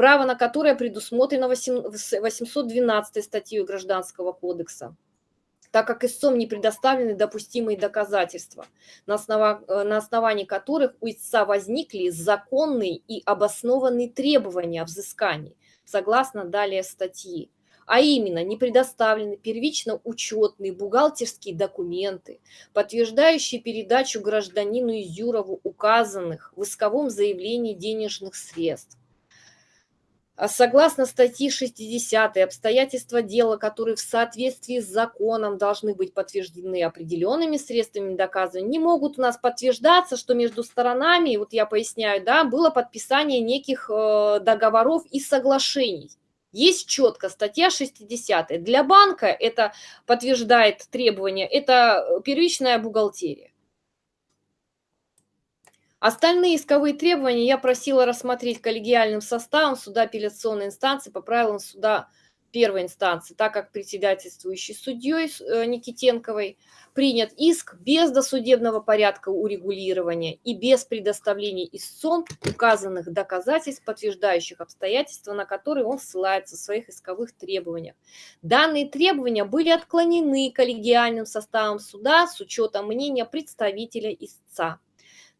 право на которое предусмотрено 812 статьей Гражданского кодекса так как истцом не предоставлены допустимые доказательства, на, основа, э, на основании которых у истца возникли законные и обоснованные требования о взыскании, согласно далее статьи. А именно, не предоставлены первично учетные бухгалтерские документы, подтверждающие передачу гражданину Изюрову указанных в исковом заявлении денежных средств, согласно статьи 60 обстоятельства дела, которые в соответствии с законом должны быть подтверждены определенными средствами доказывания, не могут у нас подтверждаться, что между сторонами, вот я поясняю, да, было подписание неких э, договоров и соглашений. Есть четко статья 60. Для банка это подтверждает требования, это э, первичная бухгалтерия. Остальные исковые требования я просила рассмотреть коллегиальным составом суда апелляционной инстанции по правилам суда первой инстанции, так как председательствующий судьей э, Никитенковой принят иск без досудебного порядка урегулирования и без предоставления истцом указанных доказательств, подтверждающих обстоятельства, на которые он ссылается в своих исковых требованиях. Данные требования были отклонены коллегиальным составом суда с учетом мнения представителя истца.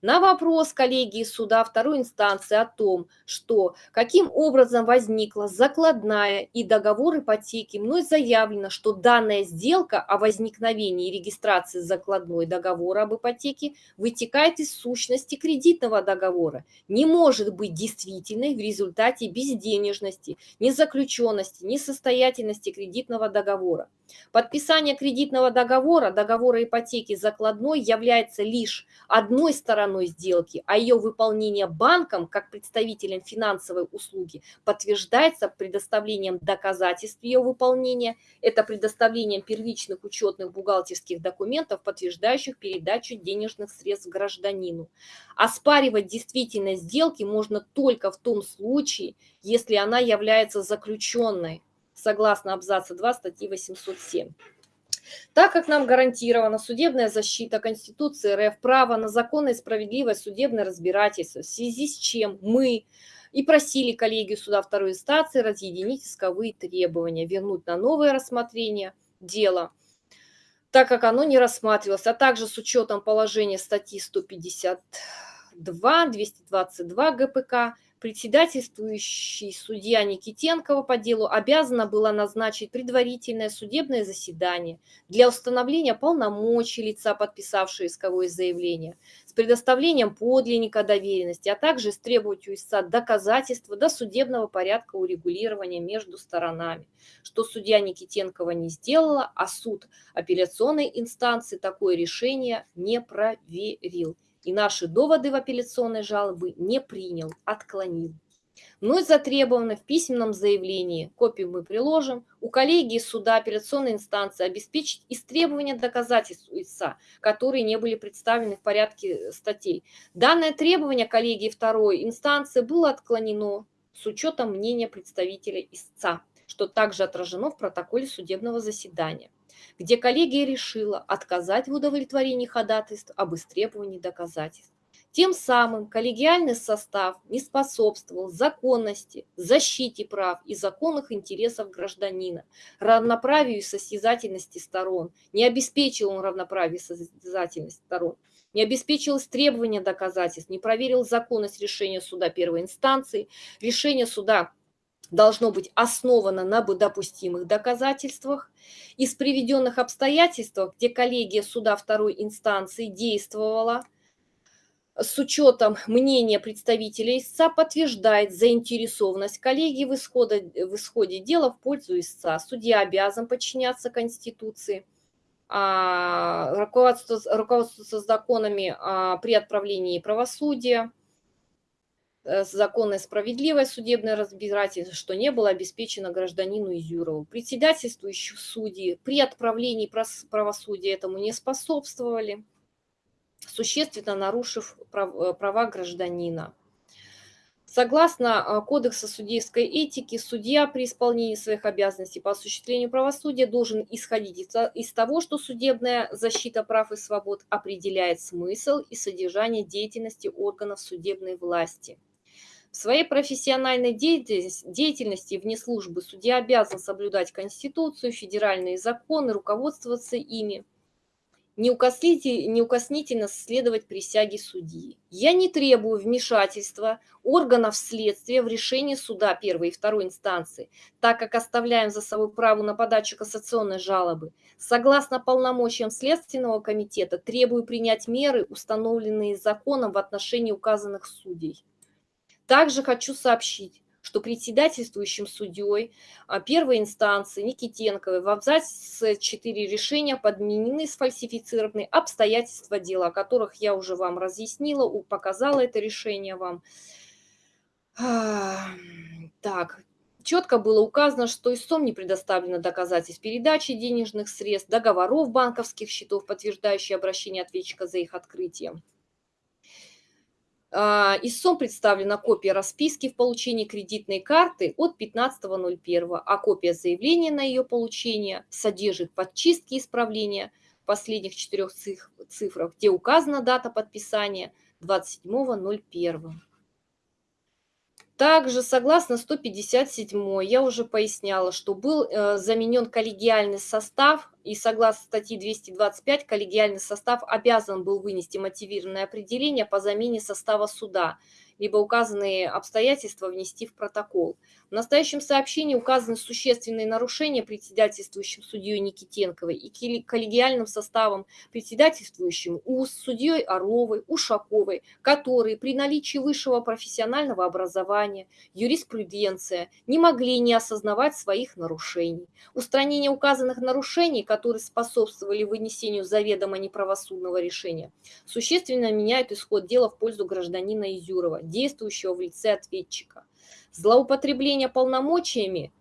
На вопрос коллегии суда второй инстанции о том, что каким образом возникла закладная и договор ипотеки, мной заявлено, что данная сделка о возникновении и регистрации закладной договора об ипотеке вытекает из сущности кредитного договора, не может быть действительной в результате безденежности, незаключенности, несостоятельности кредитного договора. Подписание кредитного договора, договора ипотеки закладной является лишь одной стороной сделки, а ее выполнение банком, как представителем финансовой услуги, подтверждается предоставлением доказательств ее выполнения, это предоставлением первичных учетных бухгалтерских документов, подтверждающих передачу денежных средств гражданину. Оспаривать действительность сделки можно только в том случае, если она является заключенной согласно абзаца 2 статьи 807. Так как нам гарантирована судебная защита Конституции РФ, право на законное и справедливое судебное разбирательство, в связи с чем мы и просили коллегию суда второй инстанции разъединить исковые требования, вернуть на новое рассмотрение дела, так как оно не рассматривалось, а также с учетом положения статьи 152, 222 ГПК председательствующий судья Никитенкова по делу обязана была назначить предварительное судебное заседание для установления полномочий лица, подписавшего исковое заявление, с предоставлением подлинника доверенности, а также требовать у истца доказательства до судебного порядка урегулирования между сторонами, что судья Никитенкова не сделала, а суд апелляционной инстанции такое решение не проверил и наши доводы в апелляционной жалобы не принял, отклонил. Мной затребовано в письменном заявлении, копию мы приложим, у коллегии суда апелляционной инстанции обеспечить истребование доказательств истца, которые не были представлены в порядке статей. Данное требование коллегии второй инстанции было отклонено с учетом мнения представителя истца, что также отражено в протоколе судебного заседания где коллегия решила отказать в удовлетворении ходатайств об истребовании доказательств. Тем самым коллегиальный состав не способствовал законности, защите прав и законных интересов гражданина, равноправию и состязательности сторон, не обеспечил он равноправие и состязательность сторон, не обеспечил требования доказательств, не проверил законность решения суда первой инстанции, решение суда должно быть основано на допустимых доказательствах. Из приведенных обстоятельств, где коллегия суда второй инстанции действовала, с учетом мнения представителя истца подтверждает заинтересованность коллегии в, исходе, в исходе дела в пользу истца. Судья обязан подчиняться Конституции, а, руководствоваться, руководствоваться законами а, при отправлении правосудия, законное справедливое судебное разбирательство, что не было обеспечено гражданину Изюрову. Председательствующие судьи при отправлении правосудия этому не способствовали, существенно нарушив э, права гражданина. Согласно э, Кодексу судейской этики, судья при исполнении своих обязанностей по осуществлению правосудия должен исходить из того, что судебная защита прав и свобод определяет смысл и содержание деятельности органов судебной власти – в своей профессиональной деятельности вне службы судья обязан соблюдать Конституцию, федеральные законы, руководствоваться ими, неукоснительно следовать присяге судьи. Я не требую вмешательства органов следствия в решение суда первой и второй инстанции, так как оставляем за собой право на подачу кассационной жалобы. Согласно полномочиям Следственного комитета требую принять меры, установленные законом в отношении указанных судей. Также хочу сообщить, что председательствующим судьей а, первой инстанции Никитенковой в абзаце 4 решения подменены сфальсифицированные обстоятельства дела, о которых я уже вам разъяснила, показала это решение вам. Так, четко было указано, что истцом не предоставлено доказательств передачи денежных средств, договоров банковских счетов, подтверждающие обращение ответчика за их открытием. А, истцом представлена копия расписки в получении кредитной карты от 15.01, а копия заявления на ее получение содержит подчистки исправления последних четырех цифрах, где указана дата подписания 27.01. Также, согласно 157, я уже поясняла, что был э, заменен коллегиальный состав, и согласно статье 225 коллегиальный состав обязан был вынести мотивированное определение по замене состава суда либо указанные обстоятельства внести в протокол. В настоящем сообщении указаны существенные нарушения председательствующим судьей Никитенковой и коллегиальным составом председательствующим УС, судьей Орловой, Ушаковой, которые при наличии высшего профессионального образования, юриспруденция не могли не осознавать своих нарушений. Устранение указанных нарушений, которые способствовали вынесению заведомо неправосудного решения, существенно меняют исход дела в пользу гражданина Изюрова, действующего в лице ответчика. Злоупотребление полномочиями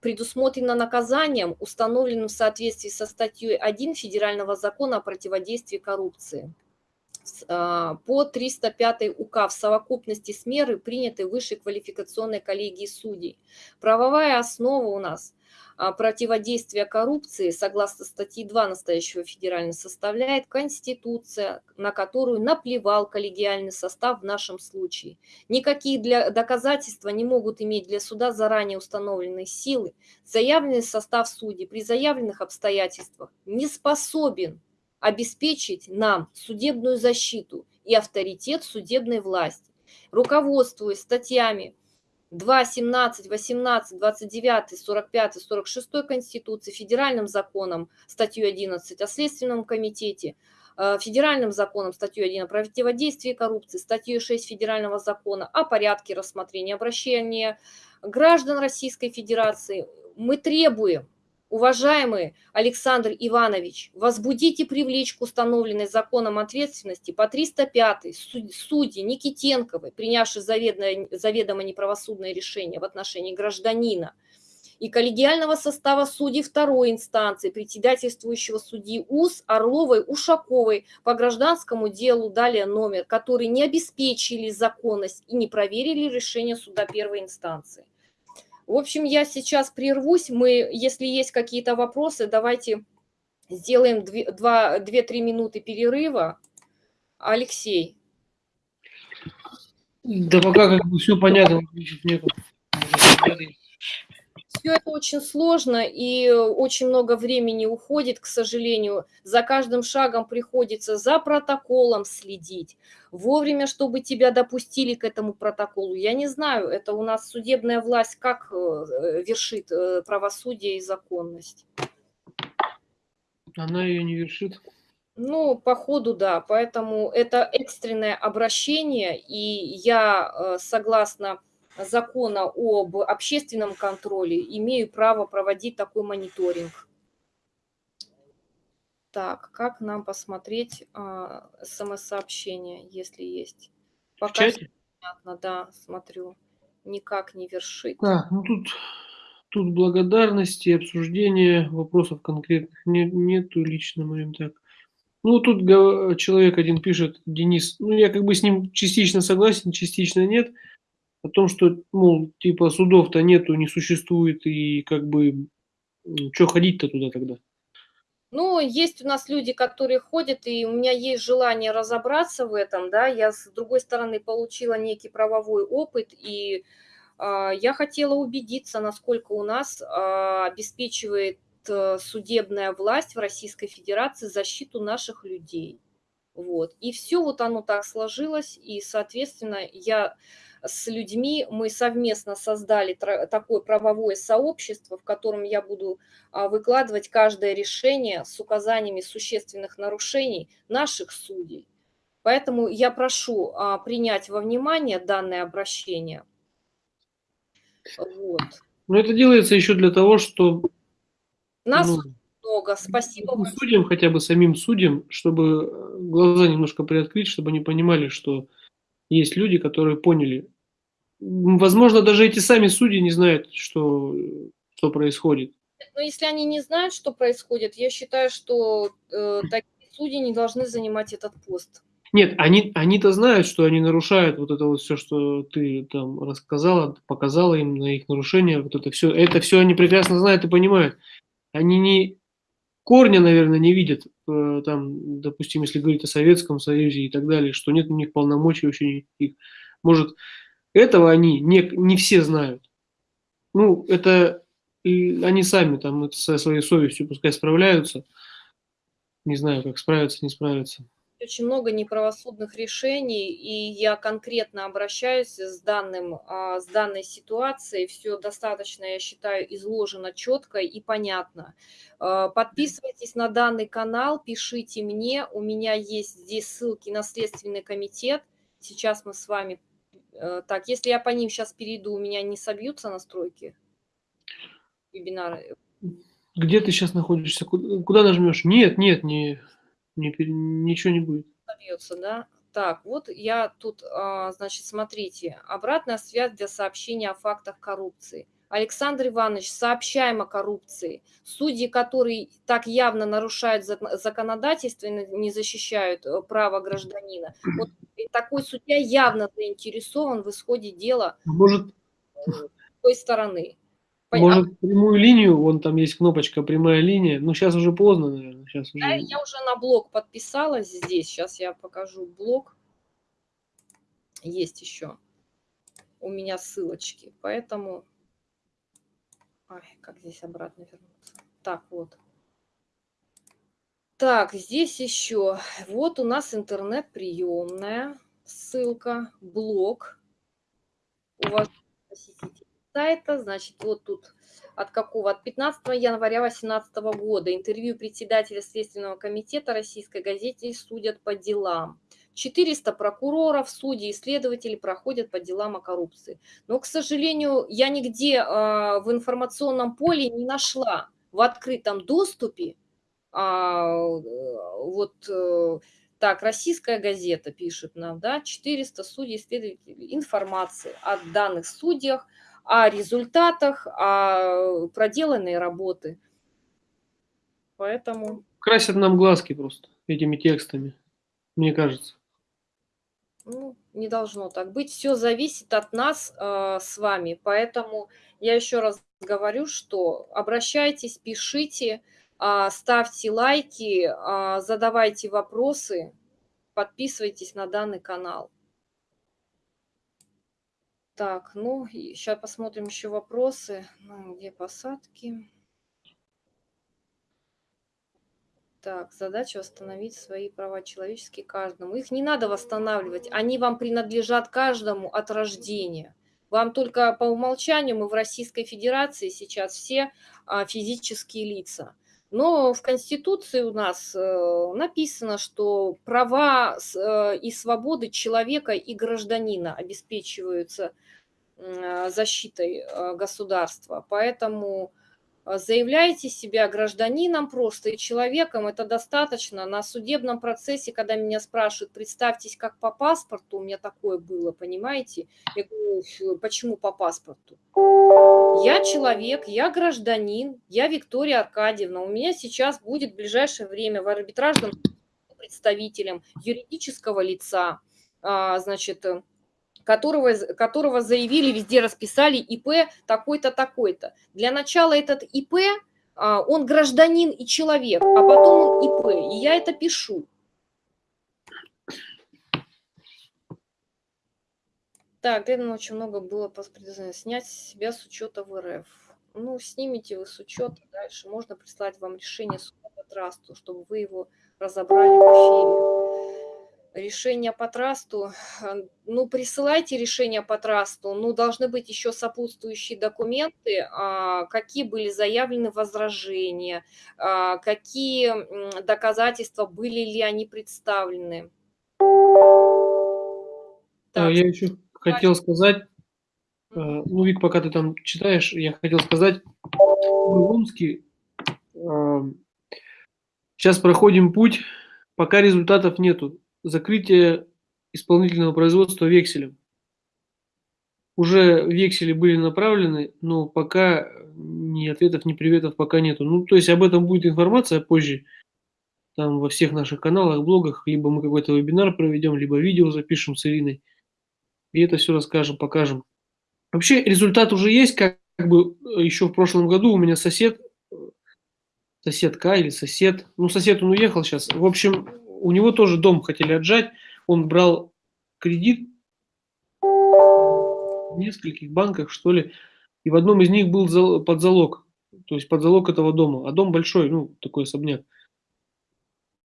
предусмотрено наказанием, установленным в соответствии со статьей 1 Федерального закона о противодействии коррупции а, по 305 УК в совокупности с меры, принятой высшей квалификационной коллегией судей. Правовая основа у нас противодействия коррупции, согласно статьи 2 настоящего федерального, составляет Конституция, на которую наплевал коллегиальный состав в нашем случае. Никакие для доказательства не могут иметь для суда заранее установленной силы. Заявленный состав судей при заявленных обстоятельствах не способен обеспечить нам судебную защиту и авторитет судебной власти. Руководствуясь статьями 2, 17, 18, 29, 45, 46 Конституции, федеральным законом, статью 11 о Следственном комитете, э, федеральным законом, статью 1 о противодействии коррупции, статью 6 федерального закона о порядке рассмотрения обращения граждан Российской Федерации, мы требуем Уважаемый Александр Иванович, возбудите привлечь к установленной законом ответственности по 305 судьи Никитенковой, принявшей заведомо неправосудное решение в отношении гражданина, и коллегиального состава судей второй инстанции, председательствующего судьи УС Орловой, Ушаковой по гражданскому делу, далее номер, которые не обеспечили законность и не проверили решение суда первой инстанции. В общем, я сейчас прервусь. Мы, если есть какие-то вопросы, давайте сделаем 2-3 минуты перерыва. Алексей. Да пока как бы все понятно, нету. Все это очень сложно и очень много времени уходит, к сожалению. За каждым шагом приходится за протоколом следить, вовремя, чтобы тебя допустили к этому протоколу. Я не знаю, это у нас судебная власть как э, вершит э, правосудие и законность. Она ее не вершит. Ну, по ходу, да. Поэтому это экстренное обращение, и я э, согласна закона об общественном контроле имею право проводить такой мониторинг. Так, как нам посмотреть а, смс-сообщение, если есть? Пока понятно, да, смотрю. Никак не вершит. Так, ну тут, тут благодарности, обсуждения, вопросов конкретных нет, нету лично, моим так. Ну, тут человек один пишет, Денис, ну, я как бы с ним частично согласен, частично нет о том, что, мол, типа судов-то нету, не существует, и как бы, что ходить-то туда тогда? Ну, есть у нас люди, которые ходят, и у меня есть желание разобраться в этом, да, я, с другой стороны, получила некий правовой опыт, и э, я хотела убедиться, насколько у нас э, обеспечивает э, судебная власть в Российской Федерации защиту наших людей. Вот. И все вот оно так сложилось, и, соответственно, я с людьми мы совместно создали такое правовое сообщество, в котором я буду а, выкладывать каждое решение с указаниями существенных нарушений наших судей. Поэтому я прошу а, принять во внимание данное обращение. Вот. Но это делается еще для того, что... Нас ну, много, спасибо вам. Судьям, хотя бы самим судьям, чтобы э, глаза немножко приоткрыть, чтобы они понимали, что есть люди, которые поняли, возможно, даже эти сами судьи не знают, что, что происходит. Но если они не знают, что происходит, я считаю, что э, такие судьи не должны занимать этот пост. Нет, они, они-то знают, что они нарушают вот это вот все, что ты там рассказала, показала им на их нарушение, вот это все, это все они прекрасно знают и понимают. Они не корня, наверное, не видят, э, там, допустим, если говорить о Советском Союзе и так далее, что нет у них полномочий вообще никаких. Может, Этого они не, не все знают. Ну, это они сами там со своей совестью пускай справляются. Не знаю, как справиться, не справиться очень много неправосудных решений, и я конкретно обращаюсь с, данным, а, с данной ситуацией. Все достаточно, я считаю, изложено четко и понятно. А, подписывайтесь на данный канал, пишите мне. У меня есть здесь ссылки на Следственный комитет. Сейчас мы с вами... Э, так, если я по ним сейчас перейду, у меня не собьются настройки вебинара? Где ты сейчас находишься? Куда нажмешь? Нет, нет, не не, ничего не будет. Собьется, да? Так, вот я тут, а, значит, смотрите, обратная связь для сообщения о фактах коррупции. Александр Иванович, сообщаем о коррупции. Судьи, которые так явно нарушают законодательство и не защищают э, право гражданина, вот такой судья явно заинтересован в исходе дела Может, той стороны. Может, прямую линию, вон там есть кнопочка «Прямая линия», ну, сейчас уже поздно, наверное. Сейчас уже... Я, я уже на блог подписалась здесь, сейчас я покажу блог. Есть еще у меня ссылочки, поэтому... Ай, как здесь обратно вернуться? Так, вот. Так, здесь еще, вот у нас интернет-приемная, ссылка, блог. Уважаемые посетители сайта, значит, вот тут от какого? От 15 января 2018 года. Интервью председателя Следственного комитета Российской газете «Судят по делам». 400 прокуроров, судей, исследователей проходят по делам о коррупции. Но, к сожалению, я нигде э, в информационном поле не нашла в открытом доступе э, вот э, так, российская газета пишет нам, да, 400 судей, исследователей, информации о данных судьях, о результатах, о проделанной работы. Поэтому... Красят нам глазки просто этими текстами, мне кажется. Ну, не должно так быть. Все зависит от нас э, с вами. Поэтому я еще раз говорю, что обращайтесь, пишите, э, ставьте лайки, э, задавайте вопросы, подписывайтесь на данный канал. Так, ну, сейчас посмотрим еще вопросы. Ну, где посадки? Так, задача восстановить свои права человеческие каждому. Их не надо восстанавливать, они вам принадлежат каждому от рождения. Вам только по умолчанию мы в Российской Федерации сейчас все а, физические лица. Но в Конституции у нас э, написано, что права э, и свободы человека и гражданина обеспечиваются э, защитой государства. Поэтому заявляйте себя гражданином просто и человеком, это достаточно. На судебном процессе, когда меня спрашивают, представьтесь как по паспорту, у меня такое было, понимаете? Я говорю, почему по паспорту? Я человек, я гражданин, я Виктория Аркадьевна. У меня сейчас будет в ближайшее время в арбитражном представителем юридического лица, а, значит, которого, которого заявили, везде расписали ИП такой-то, такой-то. Для начала этот ИП, а, он гражданин и человек, а потом он ИП, и я это пишу. Так, Дэвин очень много было снять себя с учета в РФ. Ну, снимите вы с учета, дальше можно прислать вам решение суда по трасту, чтобы вы его разобрали в эфире решение по трасту, ну, присылайте решение по трасту, ну, должны быть еще сопутствующие документы, а, какие были заявлены возражения, а, какие так. были ли они представлены. Так, я еще хотел сказать, э, ну, Вик, пока ты там читаешь, я хотел сказать, в Омске сейчас проходим путь, пока результатов нету закрытие исполнительного производства векселем. Уже вексели были направлены, но пока ни ответов, ни приветов пока нету. Ну, то есть об этом будет информация позже, там во всех наших каналах, блогах, либо мы какой-то вебинар проведем, либо видео запишем с Ириной, и это все расскажем, покажем. Вообще результат уже есть, как, как бы еще в прошлом году у меня сосед, соседка или сосед, ну сосед он уехал сейчас, в общем, у него тоже дом хотели отжать, он брал кредит в нескольких банках, что ли, и в одном из них был под залог, то есть под залог этого дома, а дом большой, ну, такой особняк.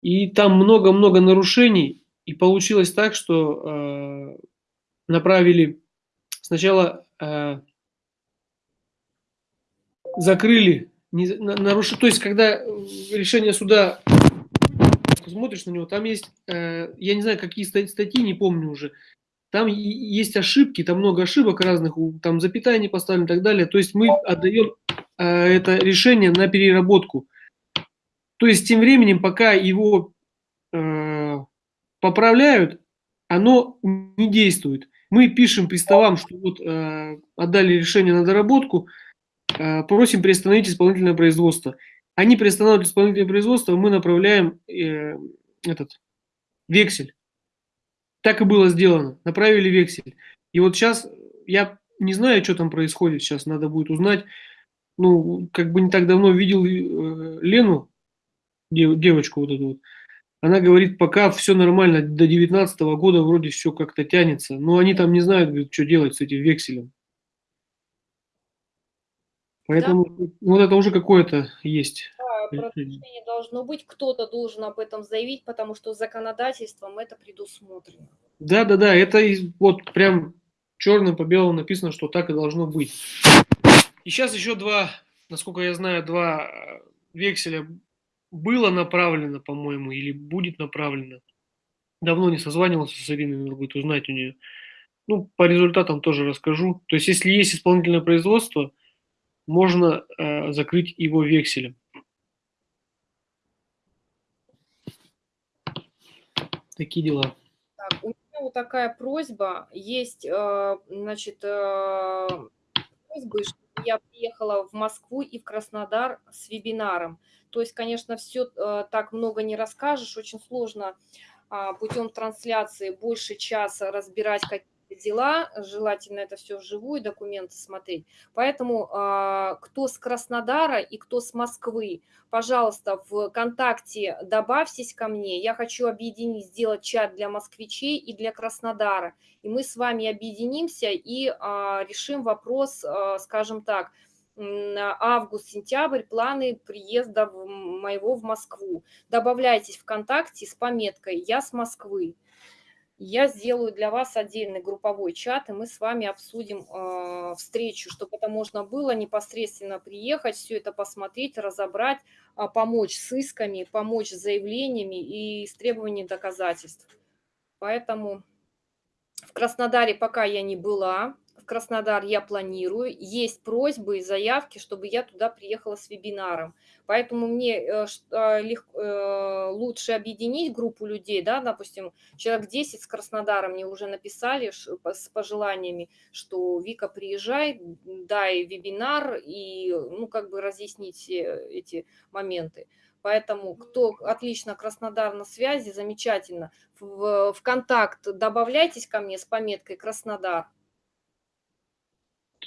И там много-много нарушений, и получилось так, что э, направили сначала э, закрыли, не, на- наруш- то есть когда решение суда смотришь на него, там есть, э, я не знаю, какие ста- статьи, не помню уже, там есть ошибки, там много ошибок разных, там запятая не поставлена и так далее. То есть мы отдаем э, это решение на переработку. То есть тем временем, пока его э, поправляют, оно не действует. Мы пишем приставам, что вот э, отдали решение на доработку, э, просим приостановить исполнительное производство. Они приостанавливают исполнительное производство, мы направляем э, этот вексель. Так и было сделано. Направили вексель. И вот сейчас я не знаю, что там происходит. Сейчас надо будет узнать. Ну, как бы не так давно видел э, Лену, дев- девочку вот эту вот. Она говорит, пока все нормально, до 19 года вроде все как-то тянется. Но они там не знают, говорит, что делать с этим векселем. Поэтому вот это уже какое-то есть. Да, должно быть, кто-то должен об этом заявить, потому что законодательством это предусмотрено. Да, да, да, это вот прям черным по белому написано, что так и должно быть. И сейчас еще два, насколько я знаю, два э, векселя было направлено, по-моему, или будет направлено. Давно не созванивался с Ириной, надо будет узнать у нее. Ну, по результатам тоже расскажу. То есть, если есть исполнительное производство, можно э, закрыть его векселем. Такие дела. Так, у меня вот такая просьба. Есть, э, значит, э, просьбы, чтобы я приехала в Москву и в Краснодар с вебинаром. То есть, конечно, все так много не расскажешь, очень сложно а, путем трансляции больше часа разбирать какие-то дела, желательно это все вживую, документы смотреть. Поэтому а, кто с Краснодара и кто с Москвы, пожалуйста, в ВКонтакте добавьтесь ко мне. Я хочу объединить, сделать чат для москвичей и для Краснодара. И мы с вами объединимся и а, решим вопрос, а, скажем так, август-сентябрь планы приезда моего в Москву. Добавляйтесь ВКонтакте с пометкой «Я с Москвы». Я сделаю для вас отдельный групповой чат, и мы с вами обсудим э, встречу, чтобы это можно было непосредственно приехать, все это посмотреть, разобрать, а, помочь с исками, помочь с заявлениями и с требованием доказательств. Поэтому в Краснодаре пока я не была, в Краснодар я планирую. Есть просьбы и заявки, чтобы я туда приехала с вебинаром. Поэтому мне э, э, э, лучше объединить группу людей, да, допустим, человек 10 с Краснодара мне уже написали с пожеланиями, что Вика, приезжай, дай вебинар и, ну, как бы разъяснить эти моменты. Поэтому кто отлично Краснодар на связи, замечательно. В контакт добавляйтесь ко мне с пометкой Краснодар.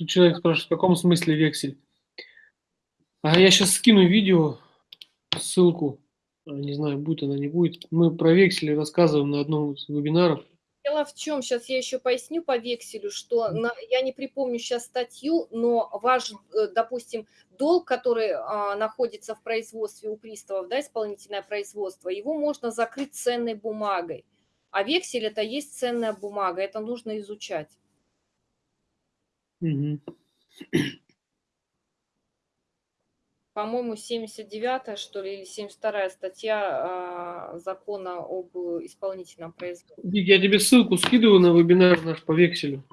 Тут человек спрашивает, в каком смысле вексель? А я сейчас скину видео, ссылку, А, не знаю, будет она, не будет. Мы про вексели рассказываем на одном из вебинаров. Дело в чем, сейчас я еще поясню по векселю, что на- я не припомню сейчас статью, но ваш, э, допустим, долг, который а, находится в производстве у приставов, да, исполнительное производство, его можно закрыть ценной бумагой. А вексель это есть ценная бумага, это нужно изучать. Мгм. По-моему, 79 что ли, или 72 статья а, закона об исполнительном производстве. Я тебе ссылку скидываю на вебинар наш по векселю.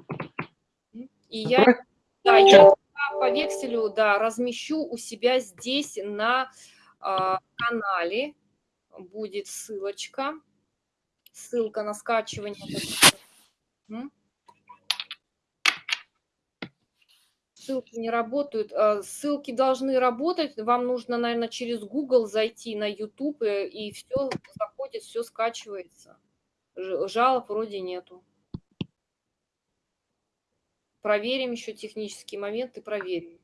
И я Отправь. Да, я по векселю, да, размещу у себя здесь на а, канале. Будет ссылочка. Ссылка на скачивание. М? Ссылки не работают. А, Ссылки должны работать. Вам нужно, наверное, через Google зайти на YouTube, э, и все заходит, все скачивается. Жалоб вроде нету. Проверим еще технические моменты, проверим.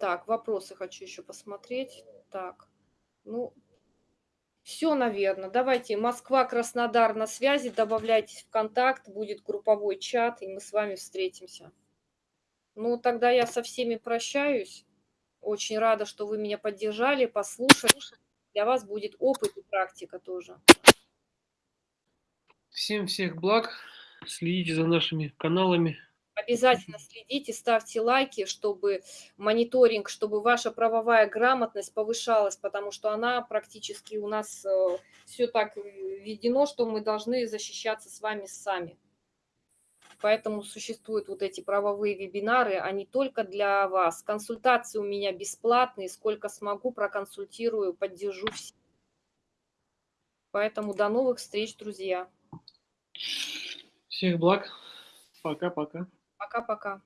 Так, вопросы хочу еще посмотреть. Так, ну, Все, наверное. Давайте Москва, Краснодар на связи, добавляйтесь в контакт, будет групповой чат, и мы с вами встретимся. Ну, тогда я со всеми прощаюсь. Очень рада, что вы меня поддержали, послушали. Для вас будет опыт и практика тоже. Всем всех благ. Следите за нашими каналами. Обязательно следите, ставьте лайки, чтобы мониторинг, чтобы ваша правовая грамотность повышалась, потому что она практически у нас все так введено, что мы должны защищаться с вами сами. Поэтому существуют вот эти правовые вебинары, они только для вас. Консультации у меня бесплатные, сколько смогу, проконсультирую, поддержу всех. Поэтому до новых встреч, друзья. Всех благ. Пока-пока. Пока-пока.